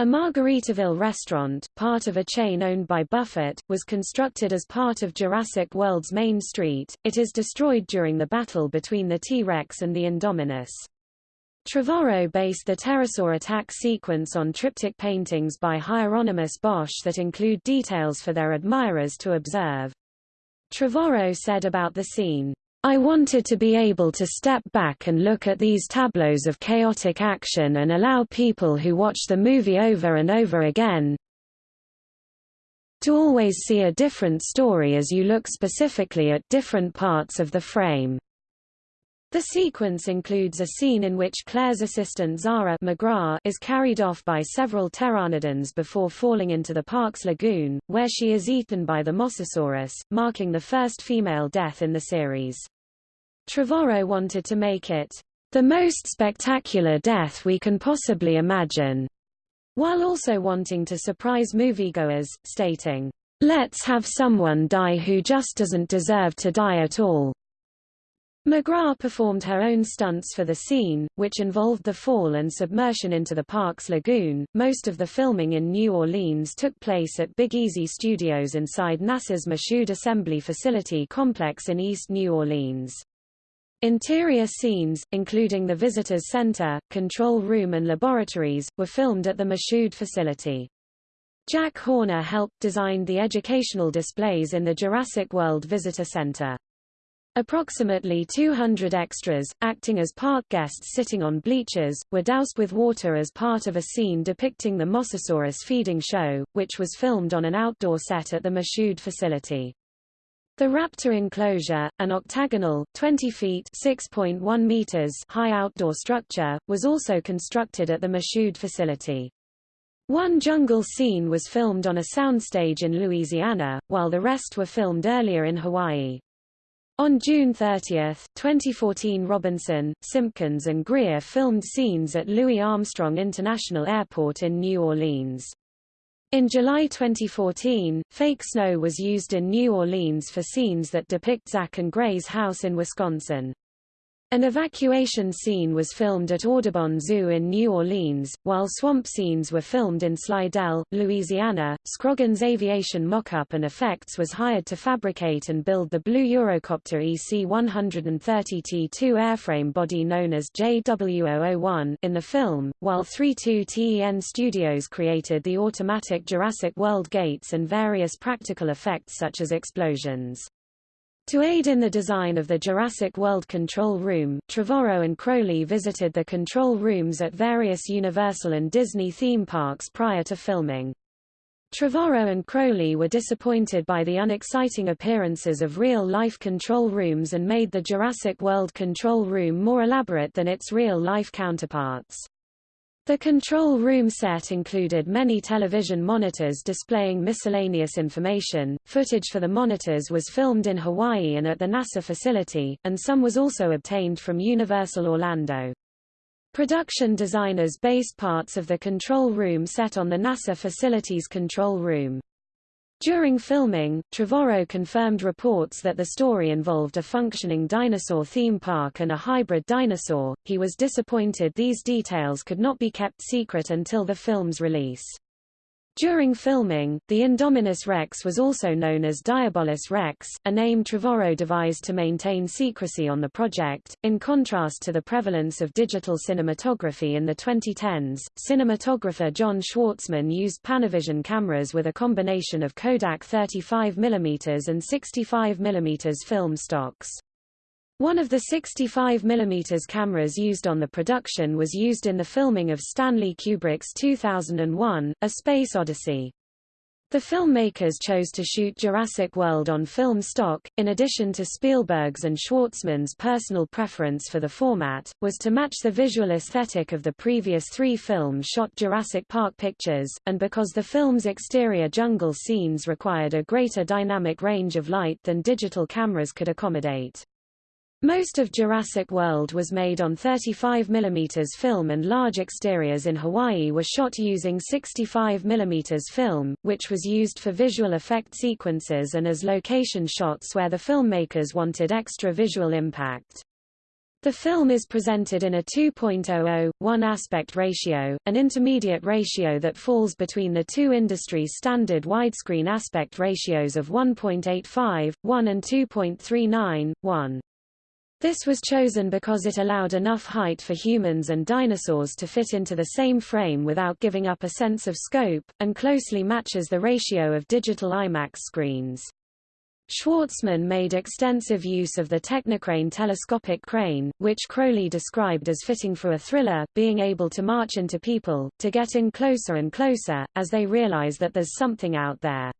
A Margaritaville restaurant, part of a chain owned by Buffett, was constructed as part of Jurassic World's main street. It is destroyed during the battle between the T-Rex and the Indominus. Trevorrow based the pterosaur attack sequence on triptych paintings by Hieronymus Bosch that include details for their admirers to observe. Trevorrow said about the scene, I wanted to be able to step back and look at these tableaus of chaotic action and allow people who watch the movie over and over again to always see a different story as you look specifically at different parts of the frame. The sequence includes a scene in which Claire's assistant Zara McGrath is carried off by several pteranodons before falling into the park's lagoon, where she is eaten by the Mosasaurus, marking the first female death in the series. Trevorrow wanted to make it the most spectacular death we can possibly imagine, while also wanting to surprise moviegoers, stating, Let's have someone die who just doesn't deserve to die at all. McGrath performed her own stunts for the scene, which involved the fall and submersion into the park's lagoon. Most of the filming in New Orleans took place at Big Easy Studios inside NASA's Michoud Assembly Facility complex in East New Orleans. Interior scenes, including the visitors center, control room and laboratories, were filmed at the Michoud facility. Jack Horner helped design the educational displays in the Jurassic World Visitor Center. Approximately 200 extras, acting as park guests sitting on bleachers, were doused with water as part of a scene depicting the Mosasaurus feeding show, which was filmed on an outdoor set at the Michoud facility. The Raptor enclosure, an octagonal, 20 feet (6.1 meters) high outdoor structure, was also constructed at the Michoud facility. One jungle scene was filmed on a soundstage in Louisiana, while the rest were filmed earlier in Hawaii. On June 30, 2014 Robinson, Simpkins and Greer filmed scenes at Louis Armstrong International Airport in New Orleans. In July 2014, fake snow was used in New Orleans for scenes that depict Zach and Gray's house in Wisconsin. An evacuation scene was filmed at Audubon Zoo in New Orleans, while swamp scenes were filmed in Slidell, Louisiana. Scroggins Aviation Mockup and Effects was hired to fabricate and build the Blue Eurocopter EC-130T2 airframe body known as JW001 in the film, while 32TEN Studios created the automatic Jurassic World gates and various practical effects such as explosions. To aid in the design of the Jurassic World Control Room, Trevorrow and Crowley visited the control rooms at various Universal and Disney theme parks prior to filming. Trevorrow and Crowley were disappointed by the unexciting appearances of real-life control rooms and made the Jurassic World Control Room more elaborate than its real-life counterparts. The control room set included many television monitors displaying miscellaneous information. Footage for the monitors was filmed in Hawaii and at the NASA facility, and some was also obtained from Universal Orlando. Production designers based parts of the control room set on the NASA facility's control room. During filming, Trevorrow confirmed reports that the story involved a functioning dinosaur theme park and a hybrid dinosaur. He was disappointed these details could not be kept secret until the film's release. During filming, the Indominus Rex was also known as Diabolus Rex, a name Trevorrow devised to maintain secrecy on the project. In contrast to the prevalence of digital cinematography in the 2010s, cinematographer John Schwartzman used Panavision cameras with a combination of Kodak 35mm and 65mm film stocks. One of the 65 mm cameras used on the production was used in the filming of Stanley Kubrick's 2001, A Space Odyssey. The filmmakers chose to shoot Jurassic World on film stock, in addition to Spielberg's and Schwartzman's personal preference for the format, was to match the visual aesthetic of the previous three films shot Jurassic Park pictures, and because the film's exterior jungle scenes required a greater dynamic range of light than digital cameras could accommodate. Most of Jurassic World was made on 35 mm film and large exteriors in Hawaii were shot using 65 mm film, which was used for visual effect sequences and as location shots where the filmmakers wanted extra visual impact. The film is presented in a 2.00, 1 aspect ratio, an intermediate ratio that falls between the two industry standard widescreen aspect ratios of 1.85, 1 and 2.39, 1. This was chosen because it allowed enough height for humans and dinosaurs to fit into the same frame without giving up a sense of scope, and closely matches the ratio of digital IMAX screens. Schwartzman made extensive use of the Technocrane telescopic crane, which Crowley described as fitting for a thriller, being able to march into people, to get in closer and closer, as they realize that there's something out there.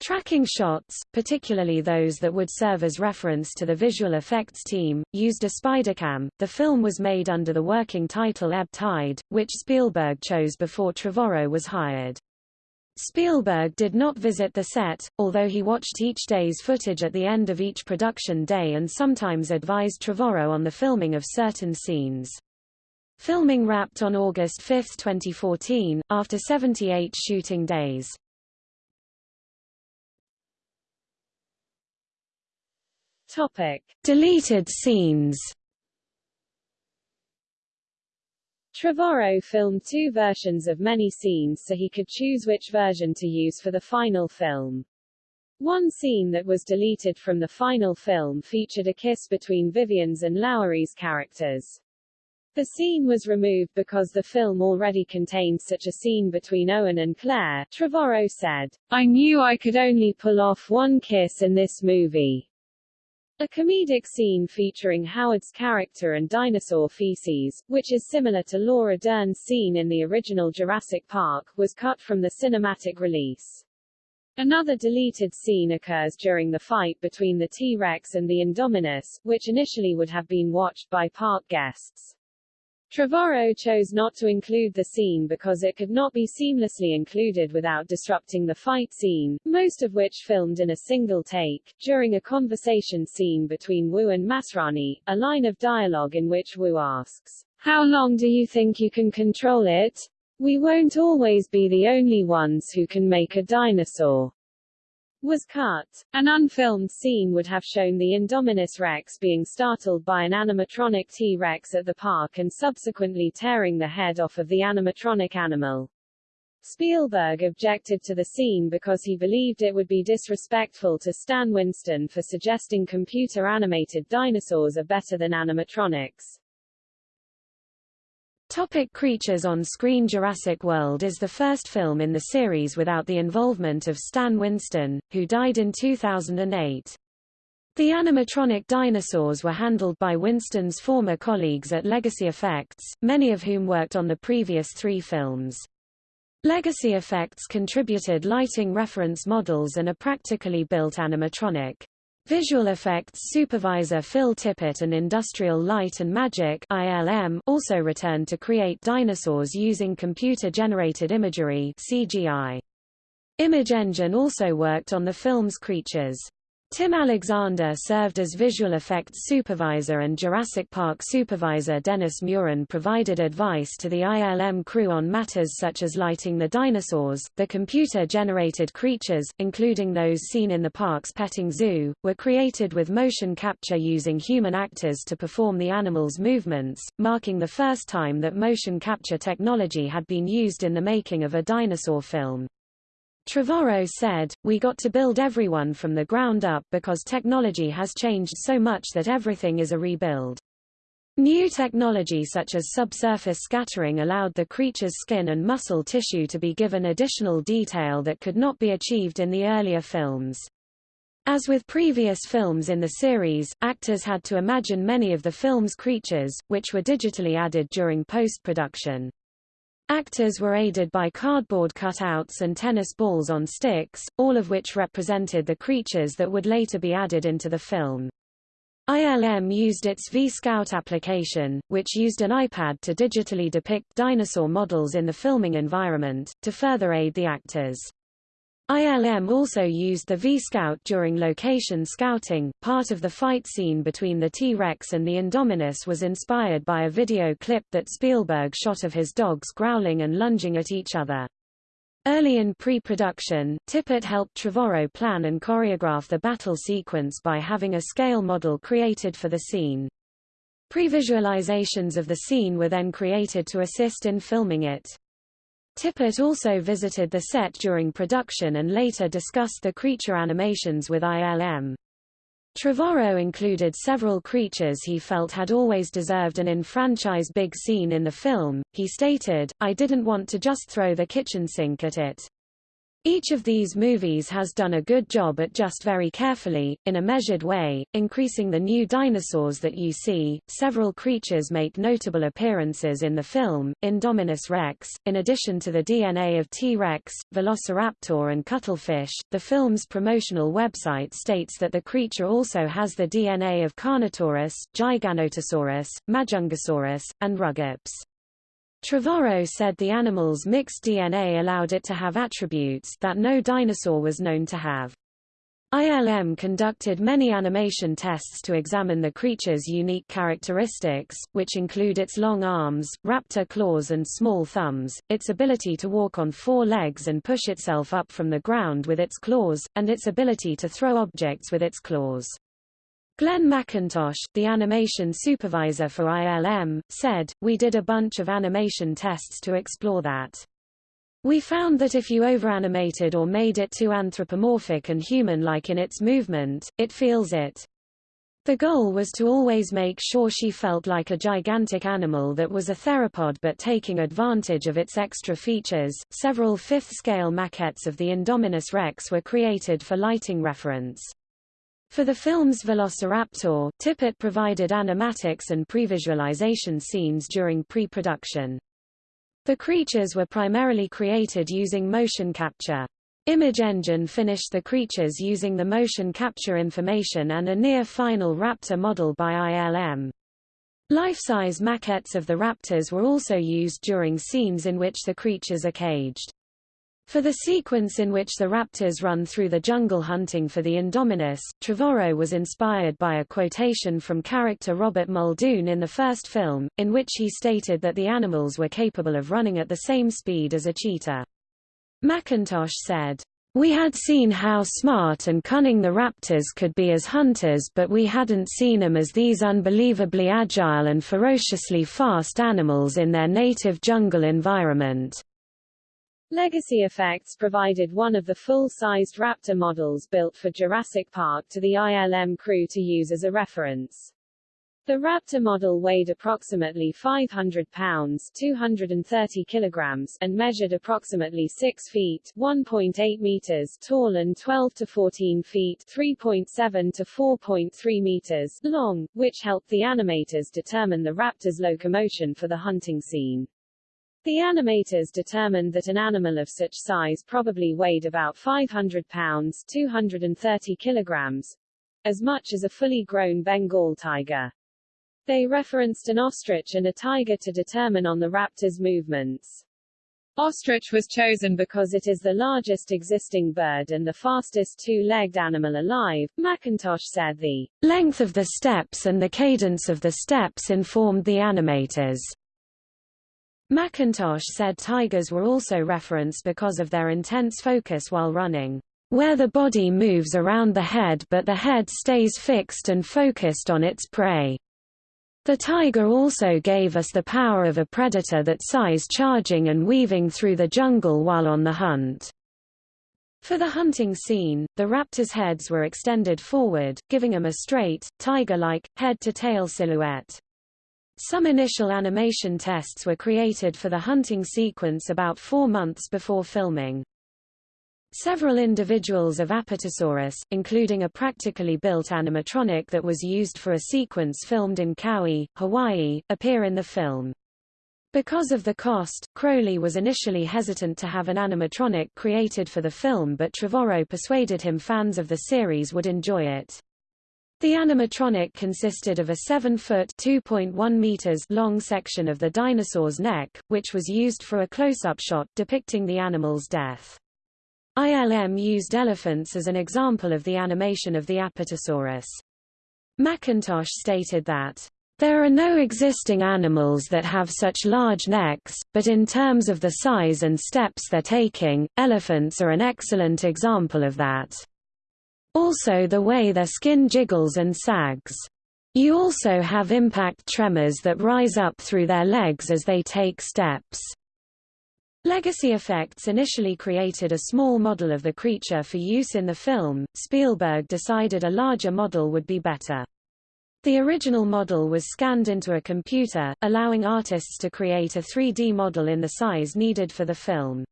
Tracking shots, particularly those that would serve as reference to the visual effects team, used a Spydercam. The film was made under the working title Ebb Tide, which Spielberg chose before Trevorrow was hired. Spielberg did not visit the set, although he watched each day's footage at the end of each production day and sometimes advised Trevorrow on the filming of certain scenes. Filming wrapped on August 5, 2014, after 78 shooting days. Topic: Deleted scenes. Trevorrow filmed two versions of many scenes so he could choose which version to use for the final film. One scene that was deleted from the final film featured a kiss between Vivian's and Lowery's characters. The scene was removed because the film already contained such a scene between Owen and Claire. Trevorrow said, I knew I could only pull off one kiss in this movie. A comedic scene featuring Howard's character and dinosaur feces, which is similar to Laura Dern's scene in the original Jurassic Park, was cut from the cinematic release. Another deleted scene occurs during the fight between the T-Rex and the Indominus, which initially would have been watched by park guests. Trevorrow chose not to include the scene because it could not be seamlessly included without disrupting the fight scene, most of which filmed in a single take. During a conversation scene between Wu and Masrani, a line of dialogue in which Wu asks, How long do you think you can control it? We won't always be the only ones who can make a dinosaur was cut. An unfilmed scene would have shown the Indominus Rex being startled by an animatronic T-Rex at the park and subsequently tearing the head off of the animatronic animal. Spielberg objected to the scene because he believed it would be disrespectful to Stan Winston for suggesting computer-animated dinosaurs are better than animatronics. Topic creatures on screen Jurassic World is the first film in the series without the involvement of Stan Winston, who died in 2008. The animatronic dinosaurs were handled by Winston's former colleagues at Legacy Effects, many of whom worked on the previous three films. Legacy Effects contributed lighting reference models and a practically built animatronic. Visual Effects supervisor Phil Tippett and Industrial Light and Magic ILM also returned to create dinosaurs using computer-generated imagery CGI. Image Engine also worked on the film's creatures. Tim Alexander served as visual effects supervisor and Jurassic Park supervisor Dennis Muren provided advice to the ILM crew on matters such as lighting the dinosaurs. The computer-generated creatures, including those seen in the park's petting zoo, were created with motion capture using human actors to perform the animals' movements, marking the first time that motion capture technology had been used in the making of a dinosaur film. Trevorrow said, we got to build everyone from the ground up because technology has changed so much that everything is a rebuild. New technology such as subsurface scattering allowed the creature's skin and muscle tissue to be given additional detail that could not be achieved in the earlier films. As with previous films in the series, actors had to imagine many of the film's creatures, which were digitally added during post-production. Actors were aided by cardboard cutouts and tennis balls on sticks, all of which represented the creatures that would later be added into the film. ILM used its V-Scout application, which used an iPad to digitally depict dinosaur models in the filming environment, to further aid the actors. ILM also used the V-Scout during location scouting. Part of the fight scene between the T-Rex and the Indominus was inspired by a video clip that Spielberg shot of his dogs growling and lunging at each other. Early in pre-production, Tippett helped Trevorrow plan and choreograph the battle sequence by having a scale model created for the scene. Previsualizations of the scene were then created to assist in filming it. Tippett also visited the set during production and later discussed the creature animations with ILM. Trevorrow included several creatures he felt had always deserved an in-franchise big scene in the film. He stated, I didn't want to just throw the kitchen sink at it. Each of these movies has done a good job at just very carefully, in a measured way, increasing the new dinosaurs that you see. Several creatures make notable appearances in the film, Indominus Rex, in addition to the DNA of T-Rex, Velociraptor and Cuttlefish. The film's promotional website states that the creature also has the DNA of Carnotaurus, Giganotosaurus, Majungasaurus, and Rugops. Trevorrow said the animal's mixed DNA allowed it to have attributes that no dinosaur was known to have. ILM conducted many animation tests to examine the creature's unique characteristics, which include its long arms, raptor claws and small thumbs, its ability to walk on four legs and push itself up from the ground with its claws, and its ability to throw objects with its claws. Glenn McIntosh, the animation supervisor for ILM, said, We did a bunch of animation tests to explore that. We found that if you overanimated or made it too anthropomorphic and human-like in its movement, it feels it. The goal was to always make sure she felt like a gigantic animal that was a theropod but taking advantage of its extra features. Several fifth-scale maquettes of the Indominus Rex were created for lighting reference. For the film's Velociraptor, Tippett provided animatics and previsualization scenes during pre-production. The creatures were primarily created using motion capture. Image Engine finished the creatures using the motion capture information and a near-final raptor model by ILM. Life-size maquettes of the raptors were also used during scenes in which the creatures are caged. For the sequence in which the raptors run through the jungle hunting for the Indominus, Trevorrow was inspired by a quotation from character Robert Muldoon in the first film, in which he stated that the animals were capable of running at the same speed as a cheetah. McIntosh said, we had seen how smart and cunning the raptors could be as hunters but we hadn't seen them as these unbelievably agile and ferociously fast animals in their native jungle environment. Legacy Effects provided one of the full-sized Raptor models built for Jurassic Park to the ILM crew to use as a reference. The Raptor model weighed approximately 500 pounds 230 kilograms and measured approximately 6 feet 1.8 meters tall and 12 to 14 feet 3.7 to 4.3 meters long, which helped the animators determine the Raptor's locomotion for the hunting scene. The animators determined that an animal of such size probably weighed about 500 pounds 230 kilograms, as much as a fully grown Bengal tiger. They referenced an ostrich and a tiger to determine on the raptor's movements. Ostrich was chosen because it is the largest existing bird and the fastest two-legged animal alive. McIntosh said the length of the steps and the cadence of the steps informed the animators. McIntosh said tigers were also referenced because of their intense focus while running, where the body moves around the head but the head stays fixed and focused on its prey. The tiger also gave us the power of a predator that size charging and weaving through the jungle while on the hunt. For the hunting scene, the raptors' heads were extended forward, giving them a straight, tiger-like, head-to-tail silhouette. Some initial animation tests were created for the hunting sequence about four months before filming. Several individuals of Apatosaurus, including a practically built animatronic that was used for a sequence filmed in Kauai, Hawaii, appear in the film. Because of the cost, Crowley was initially hesitant to have an animatronic created for the film but Trevorrow persuaded him fans of the series would enjoy it. The animatronic consisted of a 7-foot (2.1 meters) long section of the dinosaur's neck, which was used for a close-up shot depicting the animal's death. ILM used elephants as an example of the animation of the Apatosaurus. McIntosh stated that there are no existing animals that have such large necks, but in terms of the size and steps they're taking, elephants are an excellent example of that. Also the way their skin jiggles and sags. You also have impact tremors that rise up through their legs as they take steps. Legacy Effects initially created a small model of the creature for use in the film. Spielberg decided a larger model would be better. The original model was scanned into a computer, allowing artists to create a 3D model in the size needed for the film.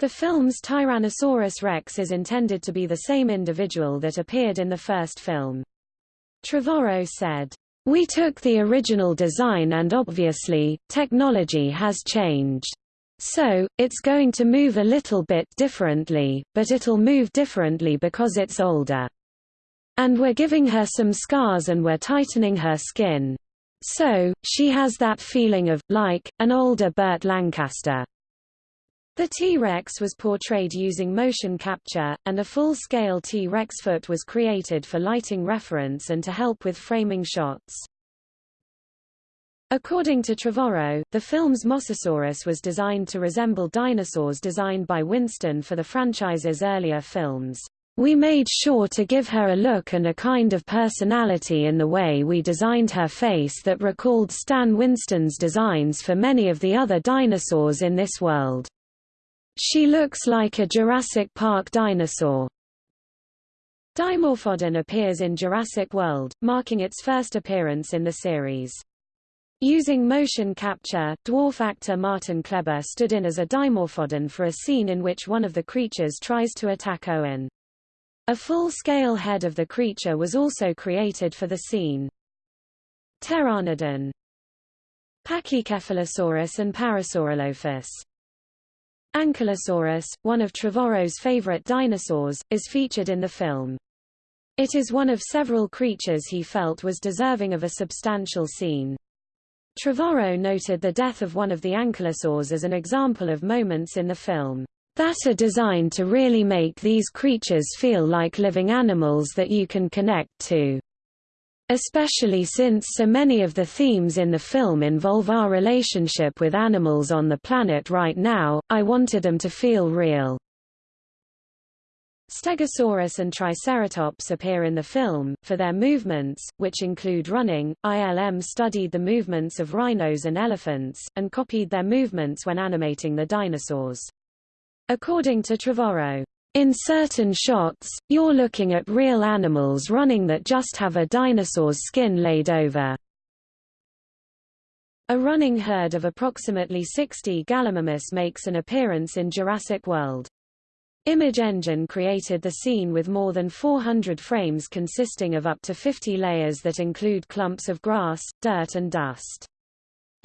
The film's Tyrannosaurus rex is intended to be the same individual that appeared in the first film. Trevorrow said, We took the original design and obviously, technology has changed. So, it's going to move a little bit differently, but it'll move differently because it's older. And we're giving her some scars and we're tightening her skin. So, she has that feeling of, like, an older Burt Lancaster. The T-Rex was portrayed using motion capture, and a full-scale T-Rex foot was created for lighting reference and to help with framing shots. According to Trevorrow, the film's Mosasaurus was designed to resemble dinosaurs designed by Winston for the franchise's earlier films. We made sure to give her a look and a kind of personality in the way we designed her face that recalled Stan Winston's designs for many of the other dinosaurs in this world. She looks like a Jurassic Park dinosaur. Dimorphodon appears in Jurassic World, marking its first appearance in the series. Using motion capture, dwarf actor Martin Klebba stood in as a Dimorphodon for a scene in which one of the creatures tries to attack Owen. A full-scale head of the creature was also created for the scene. Pteranodon Pachycephalosaurus and Parasaurolophus Ankylosaurus, one of Trevorrow's favorite dinosaurs, is featured in the film. It is one of several creatures he felt was deserving of a substantial scene. Trevorrow noted the death of one of the ankylosaurs as an example of moments in the film that are designed to really make these creatures feel like living animals that you can connect to. Especially since so many of the themes in the film involve our relationship with animals on the planet right now, I wanted them to feel real. Stegosaurus and Triceratops appear in the film, for their movements, which include running. ILM studied the movements of rhinos and elephants, and copied their movements when animating the dinosaurs. According to Trevorrow, in certain shots, you're looking at real animals running that just have a dinosaur's skin laid over. A running herd of approximately 60 Gallimimus makes an appearance in Jurassic World. Image Engine created the scene with more than 400 frames consisting of up to 50 layers that include clumps of grass, dirt and dust.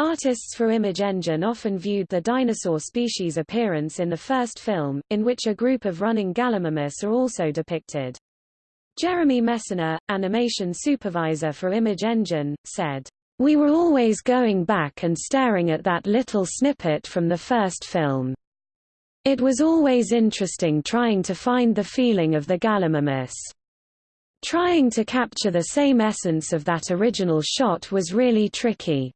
Artists for Image Engine often viewed the dinosaur species appearance in the first film, in which a group of running Gallimimus are also depicted. Jeremy Mesana, animation supervisor for Image Engine, said, We were always going back and staring at that little snippet from the first film. It was always interesting trying to find the feeling of the Gallimimus. Trying to capture the same essence of that original shot was really tricky.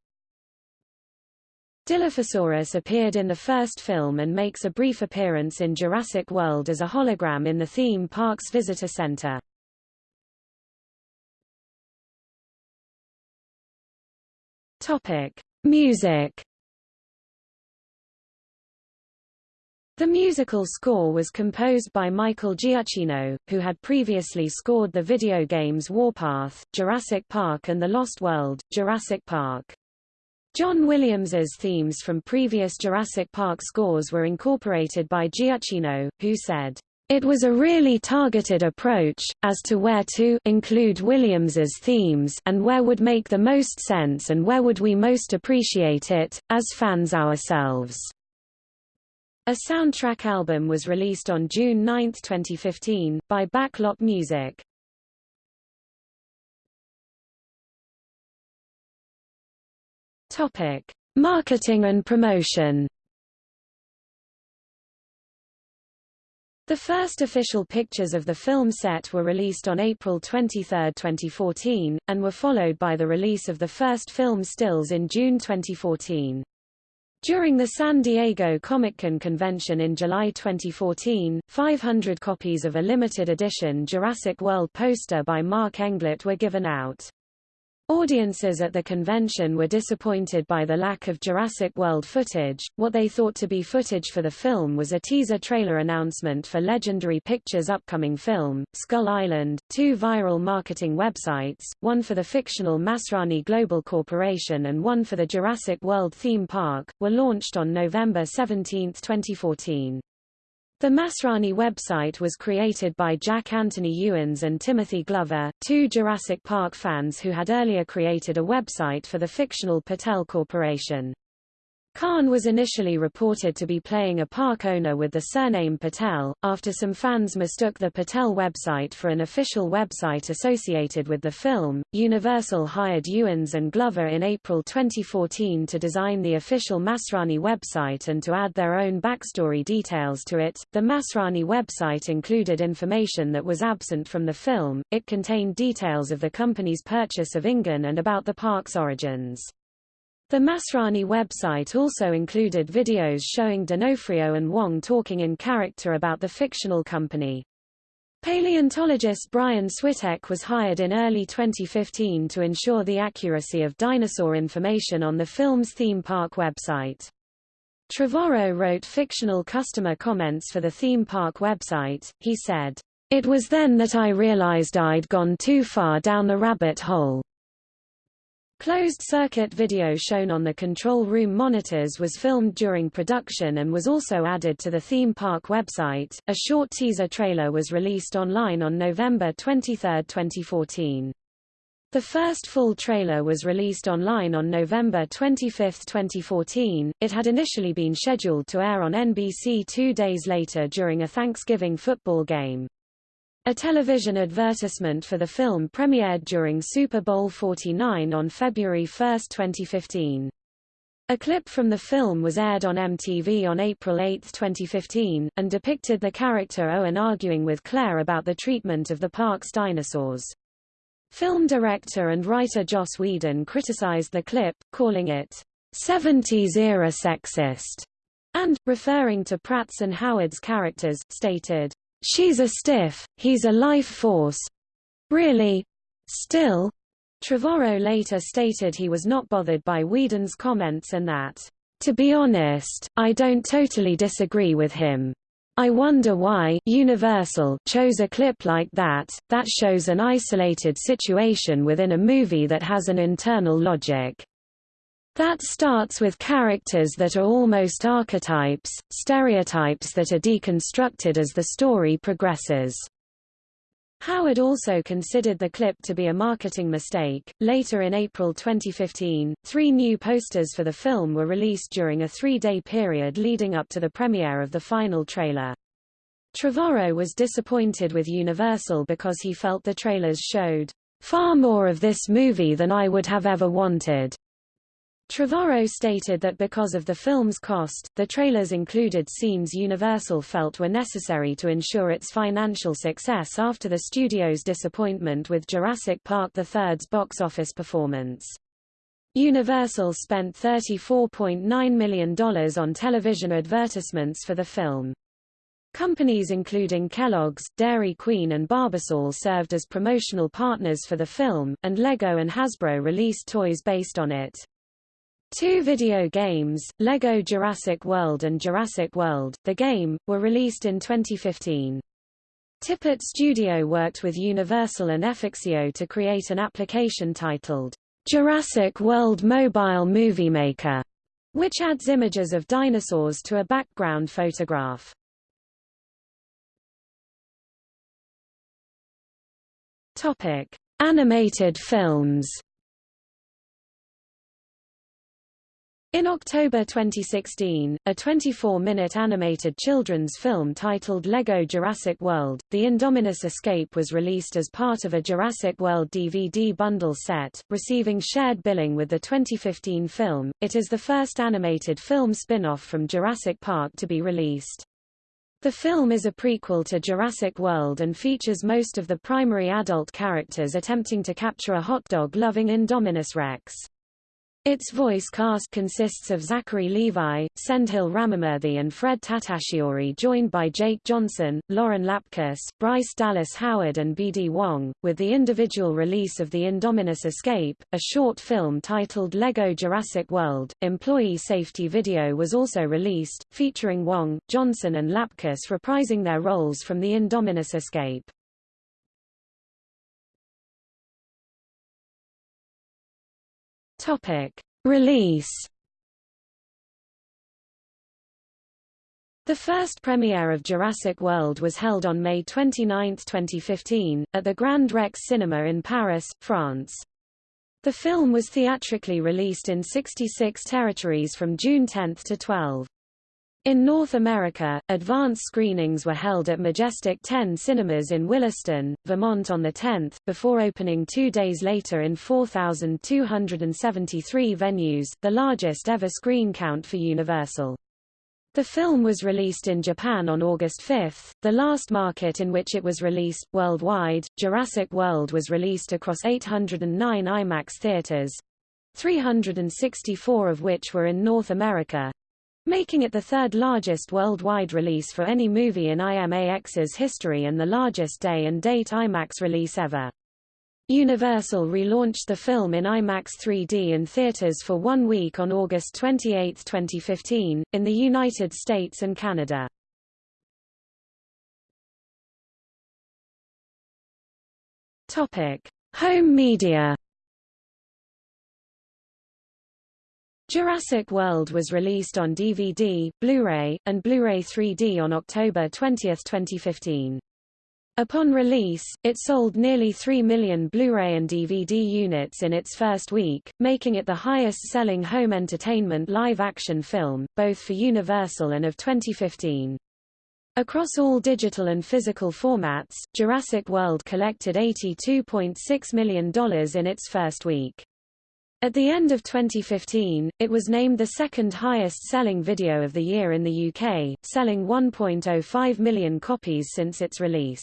Dilophosaurus appeared in the first film and makes a brief appearance in Jurassic World as a hologram in the theme park's visitor center. Topic: Music. The musical score was composed by Michael Giacchino, who had previously scored the video games Warpath, Jurassic Park and The Lost World, Jurassic Park. John Williams's themes from previous Jurassic Park scores were incorporated by Giacchino, who said, it was a really targeted approach, as to where to include Williams's themes and where would make the most sense and where would we most appreciate it, as fans ourselves. A soundtrack album was released on June 9, 2015, by Backlot Music. Topic: Marketing and promotion. The first official pictures of the film set were released on April 23, 2014, and were followed by the release of the first film stills in June 2014. During the San Diego Comic-Con convention in July 2014, 500 copies of a limited edition Jurassic World poster by Mark Englert were given out. Audiences at the convention were disappointed by the lack of Jurassic World footage. What they thought to be footage for the film was a teaser trailer announcement for Legendary Pictures' upcoming film, Skull Island. Two viral marketing websites, one for the fictional Masrani Global Corporation and one for the Jurassic World theme park, were launched on November 17, 2014. The Masrani website was created by Jack Anthony Ewens and Timothy Glover, two Jurassic Park fans who had earlier created a website for the fictional Patel Corporation. Khan was initially reported to be playing a park owner with the surname Patel, after some fans mistook the Patel website for an official website associated with the film. Universal hired Ewens and Glover in April 2014 to design the official Masrani website and to add their own backstory details to it. The Masrani website included information that was absent from the film, it contained details of the company's purchase of InGen and about the park's origins. The Masrani website also included videos showing D'Onofrio and Wong talking in character about the fictional company. Paleontologist Brian Switek was hired in early 2015 to ensure the accuracy of dinosaur information on the film's theme park website. Trevorrow wrote fictional customer comments for the theme park website. He said, It was then that I realized I'd gone too far down the rabbit hole. Closed-circuit video shown on the control room monitors was filmed during production and was also added to the theme park website. A short teaser trailer was released online on November 23, 2014. The first full trailer was released online on November 25, 2014. It had initially been scheduled to air on NBC two days later during a Thanksgiving football game. A television advertisement for the film premiered during Super Bowl 49 on February 1, 2015. A clip from the film was aired on MTV on April 8, 2015, and depicted the character Owen arguing with Claire about the treatment of the park's dinosaurs. Film director and writer Joss Whedon criticized the clip, calling it 70s-era sexist, and, referring to Pratt's and Howard's characters, stated, She's a stiff, he's a life force. Really? Still? Trevorrow later stated he was not bothered by Whedon's comments and that, to be honest, I don't totally disagree with him. I wonder why Universal chose a clip like that, that shows an isolated situation within a movie that has an internal logic. That starts with characters that are almost archetypes, stereotypes that are deconstructed as the story progresses. Howard also considered the clip to be a marketing mistake. Later in April 2015, three new posters for the film were released during a three-day period leading up to the premiere of the final trailer. Trevorrow was disappointed with Universal because he felt the trailers showed far more of this movie than I would have ever wanted. Trevorrow stated that because of the film's cost, the trailers included scenes Universal felt were necessary to ensure its financial success after the studio's disappointment with Jurassic Park III's box office performance. Universal spent $34.9 million on television advertisements for the film. Companies including Kellogg's, Dairy Queen and Barbasol served as promotional partners for the film, and Lego and Hasbro released toys based on it. Two video games, LEGO Jurassic World and Jurassic World, The Game, were released in 2015. Tippett Studio worked with Universal and Efixio to create an application titled Jurassic World Mobile Movie Maker, which adds images of dinosaurs to a background photograph. Topic: Animated films. In October 2016, a 24-minute animated children's film titled Lego Jurassic World, The Indominus Escape was released as part of a Jurassic World DVD bundle set, receiving shared billing with the 2015 film. It is the first animated film spin-off from Jurassic Park to be released. The film is a prequel to Jurassic World and features most of the primary adult characters attempting to capture a hot dog-loving Indominus Rex. Its voice cast consists of Zachary Levi, Sendhil Ramamurthy and Fred Tatasciore joined by Jake Johnson, Lauren Lapkus, Bryce Dallas Howard and B.D. Wong, with the individual release of The Indominus Escape, a short film titled Lego Jurassic World. Employee safety video was also released, featuring Wong, Johnson and Lapkus reprising their roles from The Indominus Escape. Topic. Release The first premiere of Jurassic World was held on May 29, 2015, at the Grand Rex Cinema in Paris, France. The film was theatrically released in 66 territories from June 10 to 12. In North America, advance screenings were held at Majestic 10 Cinemas in Williston, Vermont on the 10th, before opening two days later in 4,273 venues, the largest ever screen count for Universal. The film was released in Japan on August 5, the last market in which it was released. Worldwide, Jurassic World was released across 809 IMAX theaters, 364 of which were in North America, making it the third largest worldwide release for any movie in IMAX's history and the largest day and date IMAX release ever. Universal relaunched the film in IMAX 3D in theaters for one week on August 28, 2015, in the United States and Canada. Topic: Home media. Jurassic World was released on DVD, Blu-ray, and Blu-ray 3D on October 20, 2015. Upon release, it sold nearly 3 million Blu-ray and DVD units in its first week, making it the highest-selling home entertainment live-action film, both for Universal and of 2015. Across all digital and physical formats, Jurassic World collected $82.6 million in its first week. At the end of 2015, it was named the second highest-selling video of the year in the UK, selling 1.05 million copies since its release.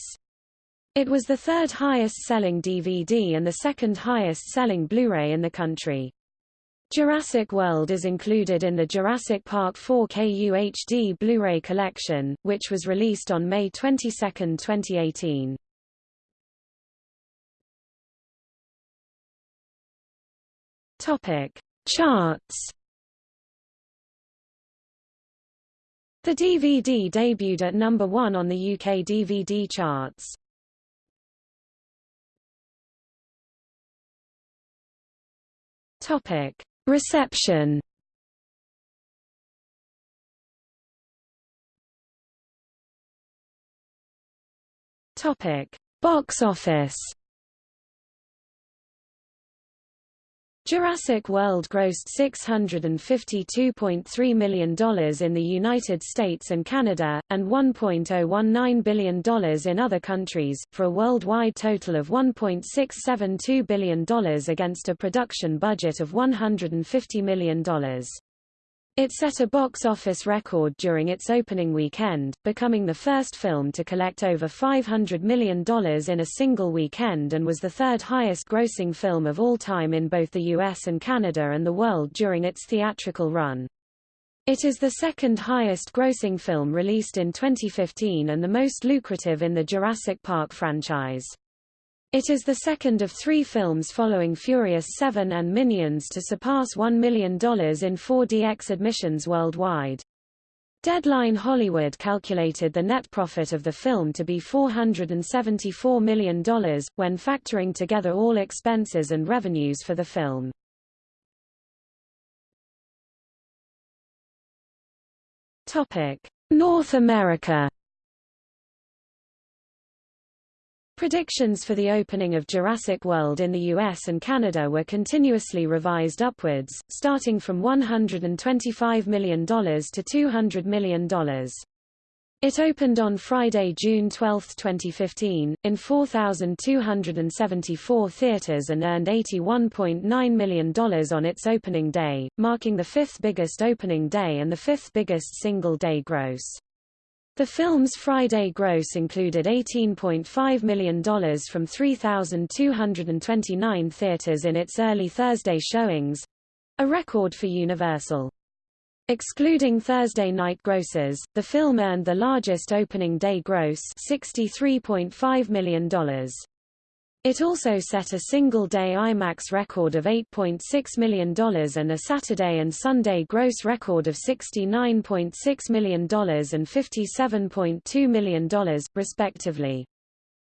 It was the third highest-selling DVD and the second highest-selling Blu-ray in the country. Jurassic World is included in the Jurassic Park 4K UHD Blu-ray collection, which was released on May 22, 2018. Topic: Charts. The DVD debuted at number 1 on the UK DVD charts. Topic: Reception. Topic: Box office. Jurassic World grossed $652.3 million in the United States and Canada, and $1.019 billion in other countries, for a worldwide total of $1.672 billion against a production budget of $150 million. It set a box office record during its opening weekend, becoming the first film to collect over $500 million in a single weekend and was the third highest grossing film of all time in both the US and Canada and the world during its theatrical run. It is the second highest grossing film released in 2015 and the most lucrative in the Jurassic Park franchise. It is the second of three films following Furious 7 and Minions to surpass $1 million in 4DX admissions worldwide. Deadline Hollywood calculated the net profit of the film to be $474 million, when factoring together all expenses and revenues for the film. North America Predictions for the opening of Jurassic World in the US and Canada were continuously revised upwards, starting from $125 million to $200 million. It opened on Friday, June 12, 2015, in 4,274 theaters and earned $81.9 million on its opening day, marking the fifth biggest opening day and the fifth biggest single-day gross. The film's Friday gross included $18.5 million from 3,229 theaters in its early Thursday showings—a record for Universal. Excluding Thursday night grosses, the film earned the largest opening day gross $63.5 million. It also set a single-day IMAX record of $8.6 million and a Saturday and Sunday gross record of $69.6 million and $57.2 million, respectively.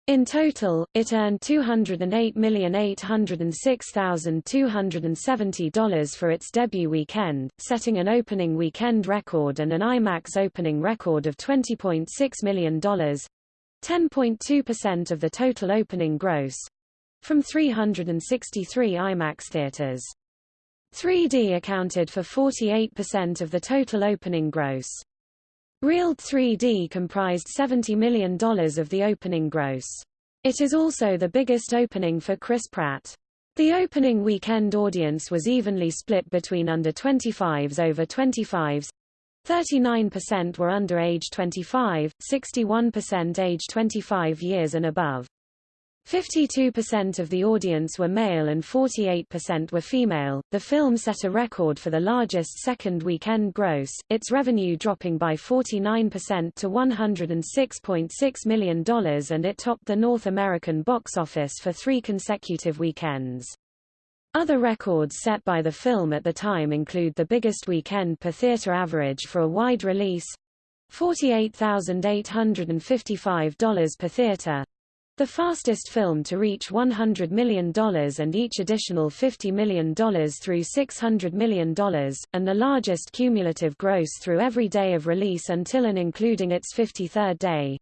In total, it earned $208,806,270 for its debut weekend, setting an opening weekend record and an IMAX opening record of $20.6 million. 10.2% of the total opening gross from 363 IMAX theaters. 3D accounted for 48% of the total opening gross. Real 3D comprised $70 million of the opening gross. It is also the biggest opening for Chris Pratt. The opening weekend audience was evenly split between under 25s over 25s, 39% were under age 25, 61% age 25 years and above. 52% of the audience were male and 48% were female. The film set a record for the largest second weekend gross, its revenue dropping by 49% to $106.6 million and it topped the North American box office for three consecutive weekends. Other records set by the film at the time include the biggest weekend per theater average for a wide release $48,855 per theater, the fastest film to reach $100 million and each additional $50 million through $600 million, and the largest cumulative gross through every day of release until and including its 53rd day.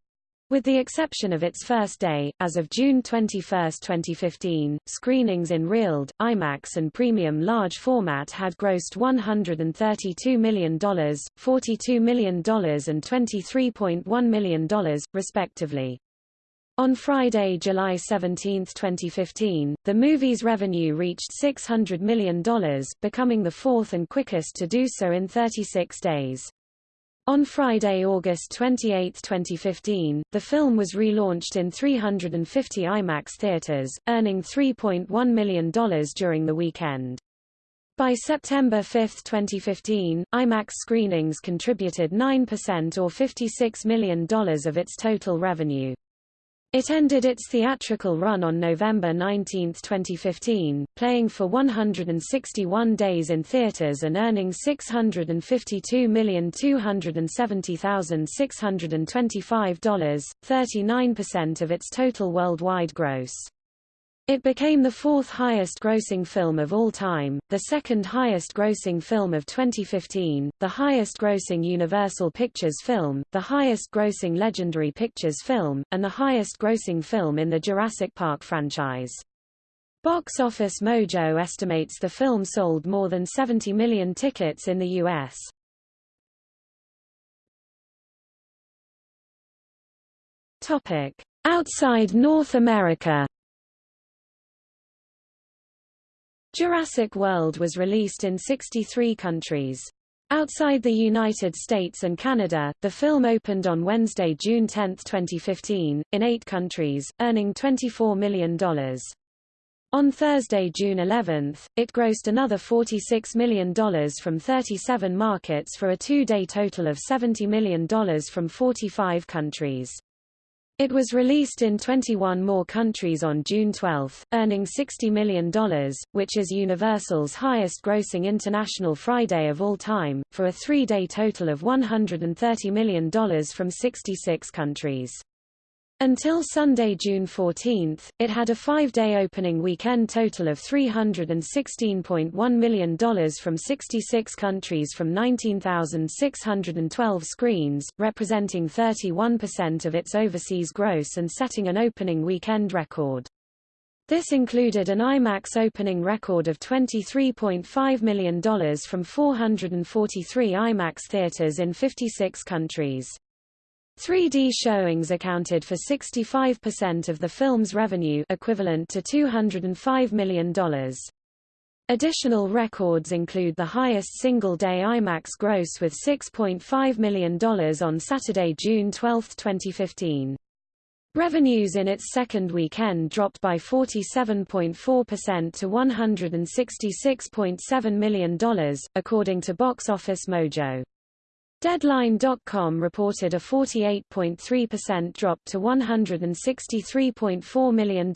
With the exception of its first day, as of June 21, 2015, screenings in RealD, IMAX and Premium Large Format had grossed $132 million, $42 million and $23.1 million, respectively. On Friday, July 17, 2015, the movie's revenue reached $600 million, becoming the fourth and quickest to do so in 36 days. On Friday, August 28, 2015, the film was relaunched in 350 IMAX theaters, earning $3.1 million during the weekend. By September 5, 2015, IMAX screenings contributed 9% or $56 million of its total revenue. It ended its theatrical run on November 19, 2015, playing for 161 days in theaters and earning $652,270,625, 39% of its total worldwide gross. It became the fourth highest grossing film of all time, the second highest grossing film of 2015, the highest grossing Universal Pictures film, the highest grossing Legendary Pictures film, and the highest grossing film in the Jurassic Park franchise. Box Office Mojo estimates the film sold more than 70 million tickets in the U.S. Outside North America Jurassic World was released in 63 countries. Outside the United States and Canada, the film opened on Wednesday, June 10, 2015, in eight countries, earning $24 million. On Thursday, June 11, it grossed another $46 million from 37 markets for a two-day total of $70 million from 45 countries. It was released in 21 more countries on June 12, earning $60 million, which is Universal's highest-grossing international Friday of all time, for a three-day total of $130 million from 66 countries. Until Sunday, June 14, it had a five-day opening weekend total of $316.1 million from 66 countries from 19,612 screens, representing 31% of its overseas gross and setting an opening weekend record. This included an IMAX opening record of $23.5 million from 443 IMAX theaters in 56 countries. 3D showings accounted for 65% of the film's revenue equivalent to $205 million. Additional records include the highest single-day IMAX gross with $6.5 million on Saturday, June 12, 2015. Revenues in its second weekend dropped by 47.4% to $166.7 million, according to Box Office Mojo. Deadline.com reported a 48.3% drop to $163.4 million.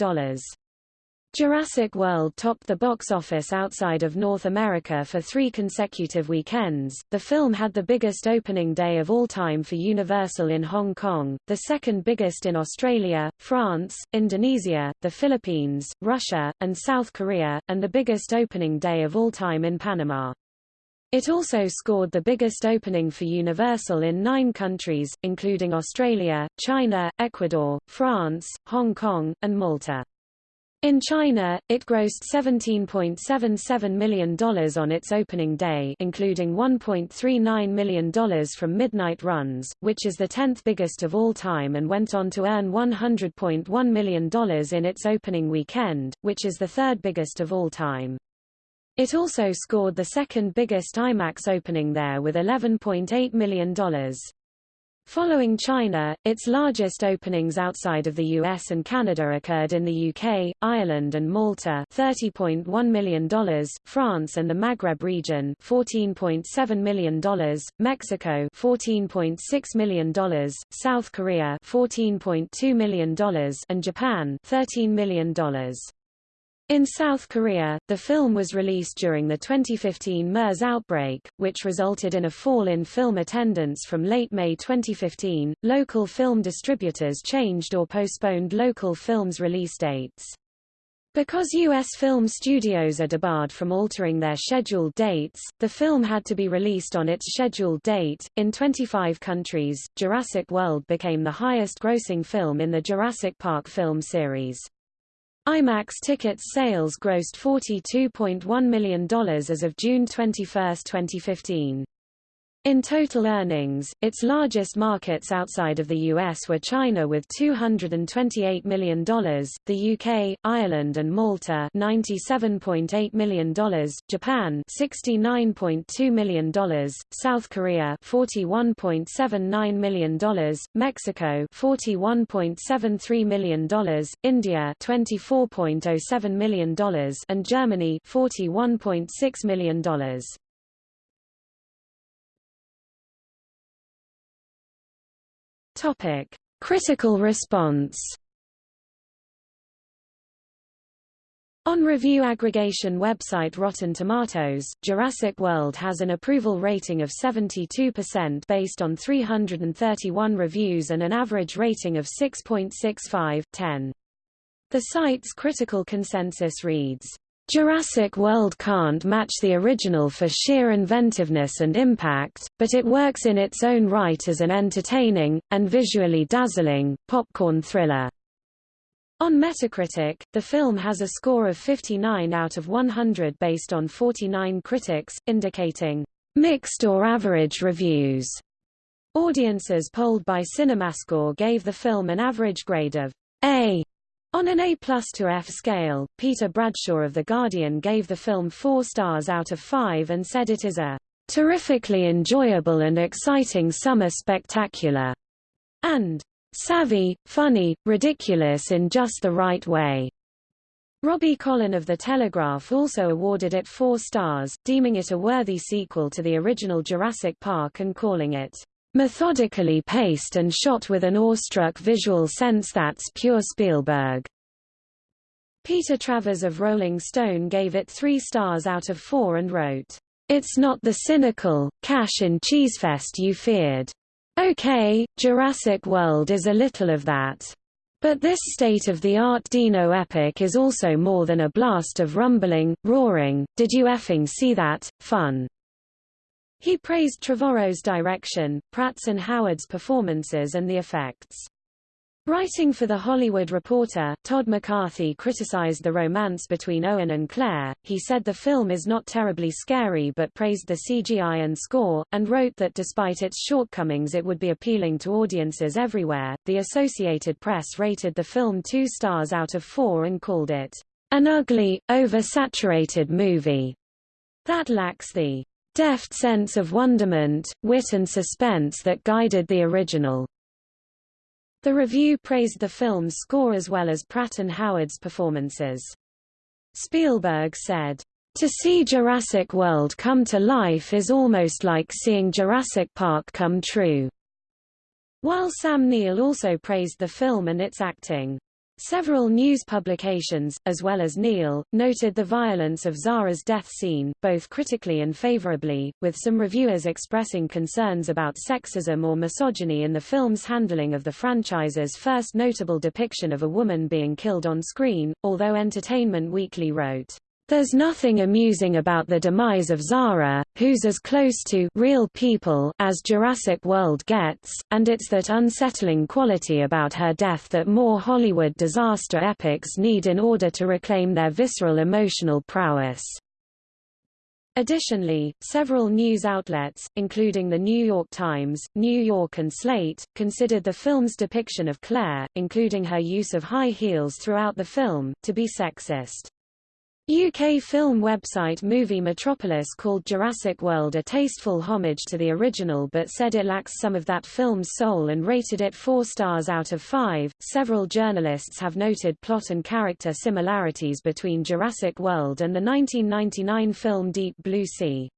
Jurassic World topped the box office outside of North America for three consecutive weekends. The film had the biggest opening day of all time for Universal in Hong Kong, the second biggest in Australia, France, Indonesia, the Philippines, Russia, and South Korea, and the biggest opening day of all time in Panama. It also scored the biggest opening for Universal in nine countries, including Australia, China, Ecuador, France, Hong Kong, and Malta. In China, it grossed $17.77 million on its opening day including $1.39 million from midnight runs, which is the 10th biggest of all time and went on to earn $100.1 million in its opening weekend, which is the third biggest of all time. It also scored the second biggest IMAX opening there with $11.8 million. Following China, its largest openings outside of the US and Canada occurred in the UK, Ireland and Malta $30.1 million, France and the Maghreb region $14.7 million, Mexico $14.6 million, South Korea $14.2 million and Japan $13 million. In South Korea, the film was released during the 2015 MERS outbreak, which resulted in a fall in film attendance from late May 2015. Local film distributors changed or postponed local films' release dates. Because U.S. film studios are debarred from altering their scheduled dates, the film had to be released on its scheduled date. In 25 countries, Jurassic World became the highest grossing film in the Jurassic Park film series. IMAX tickets sales grossed $42.1 million as of June 21, 2015. In total earnings, its largest markets outside of the US were China with $228 million, the UK, Ireland and Malta $97.8 million, Japan $69.2 million, South Korea $41.79 million, Mexico $41.73 million, India $24.07 million and Germany $41.6 million. Topic: Critical response. On review aggregation website Rotten Tomatoes, Jurassic World has an approval rating of 72% based on 331 reviews and an average rating of 6.65 10. The site's critical consensus reads, Jurassic World can't match the original for sheer inventiveness and impact, but it works in its own right as an entertaining, and visually dazzling, popcorn thriller. On Metacritic, the film has a score of 59 out of 100 based on 49 critics, indicating mixed or average reviews. Audiences polled by CinemaScore gave the film an average grade of A on an A plus to F scale, Peter Bradshaw of The Guardian gave the film four stars out of five and said it is a terrifically enjoyable and exciting summer spectacular, and savvy, funny, ridiculous in just the right way. Robbie Collin of The Telegraph also awarded it four stars, deeming it a worthy sequel to the original Jurassic Park and calling it methodically paced and shot with an awestruck visual sense that's pure Spielberg. Peter Travers of Rolling Stone gave it three stars out of four and wrote, It's not the cynical, cash-in-cheesefest you feared. Okay, Jurassic World is a little of that. But this state-of-the-art dino epic is also more than a blast of rumbling, roaring, did you effing see that, fun. He praised Trevorrow's direction, Pratt's and Howard's performances and the effects. Writing for The Hollywood Reporter, Todd McCarthy criticized the romance between Owen and Claire. He said the film is not terribly scary but praised the CGI and score, and wrote that despite its shortcomings it would be appealing to audiences everywhere. The Associated Press rated the film two stars out of four and called it an ugly, oversaturated movie that lacks the deft sense of wonderment, wit and suspense that guided the original. The review praised the film's score as well as Pratt and Howard's performances. Spielberg said, To see Jurassic World come to life is almost like seeing Jurassic Park come true. While Sam Neill also praised the film and its acting. Several news publications, as well as Neill, noted the violence of Zara's death scene, both critically and favorably, with some reviewers expressing concerns about sexism or misogyny in the film's handling of the franchise's first notable depiction of a woman being killed on screen, although Entertainment Weekly wrote, there's nothing amusing about the demise of Zara, who's as close to real people as Jurassic World gets, and it's that unsettling quality about her death that more Hollywood disaster epics need in order to reclaim their visceral emotional prowess. Additionally, several news outlets, including the New York Times, New York and Slate, considered the film's depiction of Claire, including her use of high heels throughout the film, to be sexist. UK film website Movie Metropolis called Jurassic World a tasteful homage to the original but said it lacks some of that film's soul and rated it 4 stars out of 5. Several journalists have noted plot and character similarities between Jurassic World and the 1999 film Deep Blue Sea.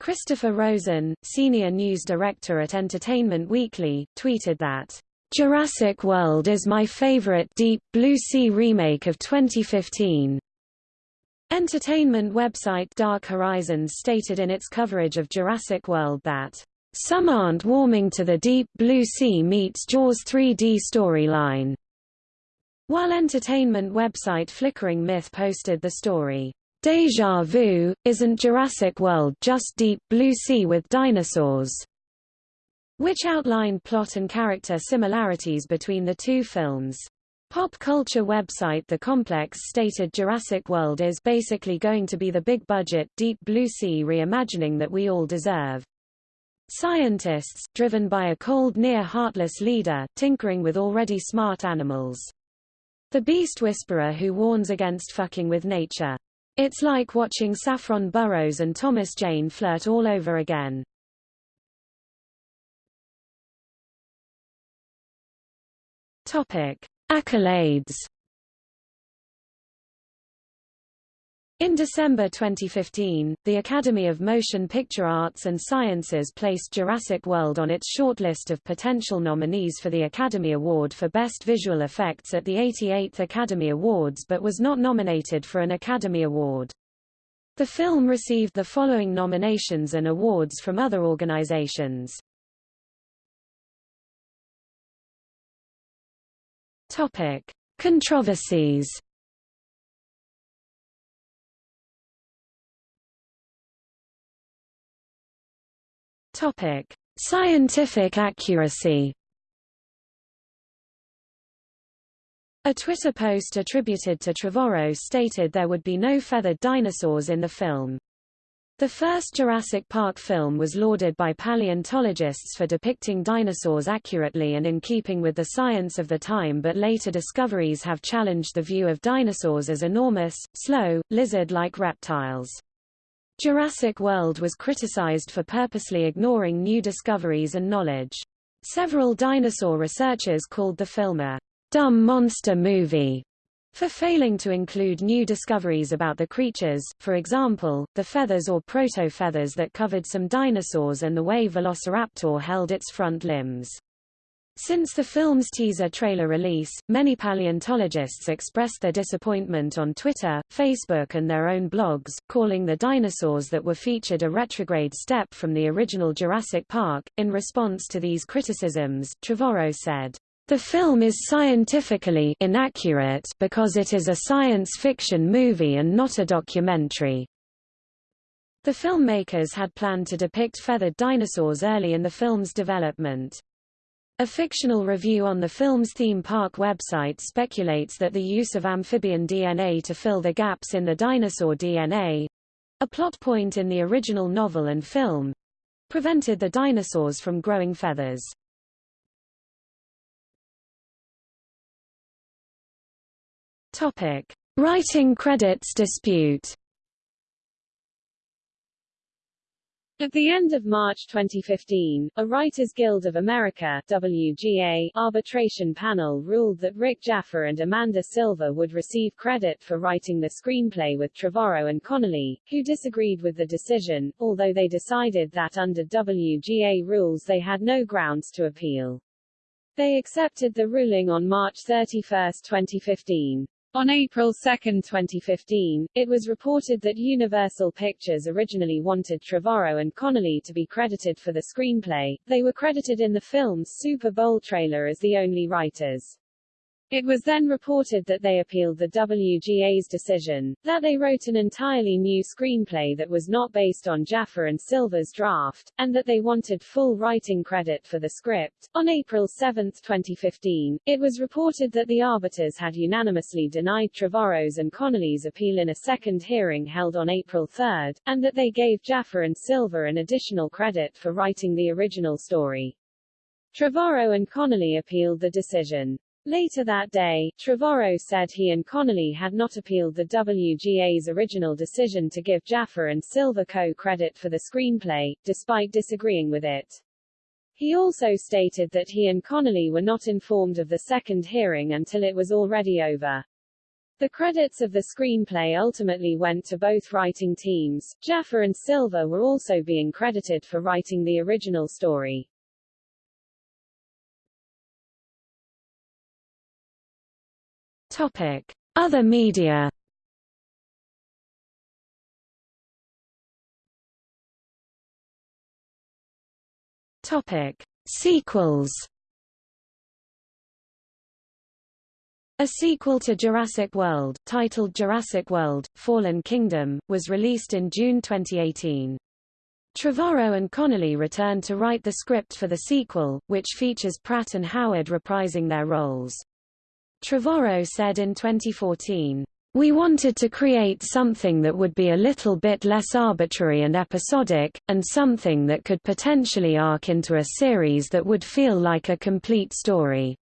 Christopher Rosen, senior news director at Entertainment Weekly, tweeted that Jurassic World is my favorite Deep Blue Sea remake of 2015. Entertainment website Dark Horizons stated in its coverage of Jurassic World that, "...some aren't warming to the deep blue sea meets Jaws 3D storyline." While entertainment website Flickering Myth posted the story, Deja Vu, isn't Jurassic World just deep blue sea with dinosaurs? which outlined plot and character similarities between the two films. Pop culture website The Complex stated Jurassic World is basically going to be the big-budget, Deep Blue Sea reimagining that we all deserve. Scientists, driven by a cold near-heartless leader, tinkering with already smart animals. The beast whisperer who warns against fucking with nature. It's like watching Saffron Burrows and Thomas Jane flirt all over again. Topic. Accolades In December 2015, the Academy of Motion Picture Arts and Sciences placed Jurassic World on its shortlist of potential nominees for the Academy Award for Best Visual Effects at the 88th Academy Awards but was not nominated for an Academy Award. The film received the following nominations and awards from other organizations. Topic: Controversies Topic: Scientific accuracy. A Twitter post attributed to Trevorrow stated there would be no feathered dinosaurs in the film. The first Jurassic Park film was lauded by paleontologists for depicting dinosaurs accurately and in keeping with the science of the time but later discoveries have challenged the view of dinosaurs as enormous, slow, lizard-like reptiles. Jurassic World was criticized for purposely ignoring new discoveries and knowledge. Several dinosaur researchers called the film a dumb monster movie for failing to include new discoveries about the creatures, for example, the feathers or proto-feathers that covered some dinosaurs and the way Velociraptor held its front limbs. Since the film's teaser trailer release, many paleontologists expressed their disappointment on Twitter, Facebook and their own blogs, calling the dinosaurs that were featured a retrograde step from the original Jurassic Park. In response to these criticisms, Trevorrow said, the film is scientifically inaccurate because it is a science fiction movie and not a documentary. The filmmakers had planned to depict feathered dinosaurs early in the film's development. A fictional review on the film's theme park website speculates that the use of amphibian DNA to fill the gaps in the dinosaur DNA—a plot point in the original novel and film—prevented the dinosaurs from growing feathers. Topic: Writing credits dispute. At the end of March 2015, a Writers Guild of America WGA arbitration panel ruled that Rick Jaffa and Amanda Silver would receive credit for writing the screenplay with Trevorrow and Connolly, who disagreed with the decision, although they decided that under WGA rules they had no grounds to appeal. They accepted the ruling on March 31, 2015. On April 2, 2015, it was reported that Universal Pictures originally wanted Trevorrow and Connolly to be credited for the screenplay. They were credited in the film's Super Bowl trailer as the only writers. It was then reported that they appealed the WGA's decision, that they wrote an entirely new screenplay that was not based on Jaffa and Silver's draft, and that they wanted full writing credit for the script. On April 7, 2015, it was reported that the arbiters had unanimously denied Trevorrow's and Connolly's appeal in a second hearing held on April 3, and that they gave Jaffa and Silver an additional credit for writing the original story. Trevorrow and Connolly appealed the decision. Later that day, Trevorrow said he and Connolly had not appealed the WGA's original decision to give Jaffa and Silver co-credit for the screenplay, despite disagreeing with it. He also stated that he and Connolly were not informed of the second hearing until it was already over. The credits of the screenplay ultimately went to both writing teams. Jaffa and Silver were also being credited for writing the original story. Topic: Other media. Topic: Sequels. A sequel to Jurassic World, titled Jurassic World: Fallen Kingdom, was released in June 2018. Trevorrow and Connolly returned to write the script for the sequel, which features Pratt and Howard reprising their roles. Trevorrow said in 2014, We wanted to create something that would be a little bit less arbitrary and episodic, and something that could potentially arc into a series that would feel like a complete story.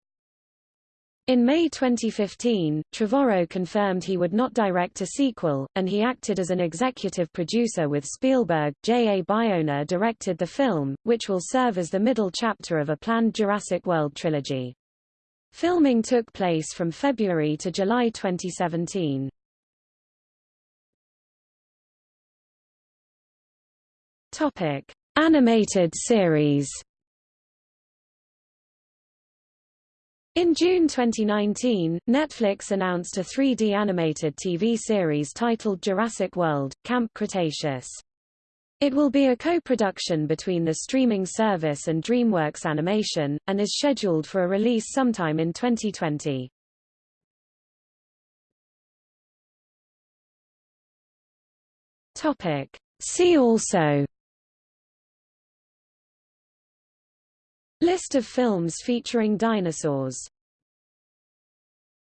In May 2015, Trevorrow confirmed he would not direct a sequel, and he acted as an executive producer with Spielberg. J. A. Bayona directed the film, which will serve as the middle chapter of a planned Jurassic World trilogy. Filming took place from February to July 2017. Topic: Animated series. In June 2019, Netflix announced a 3D animated TV series titled Jurassic World: Camp Cretaceous. It will be a co-production between the streaming service and DreamWorks Animation, and is scheduled for a release sometime in 2020. Topic. See also List of films featuring dinosaurs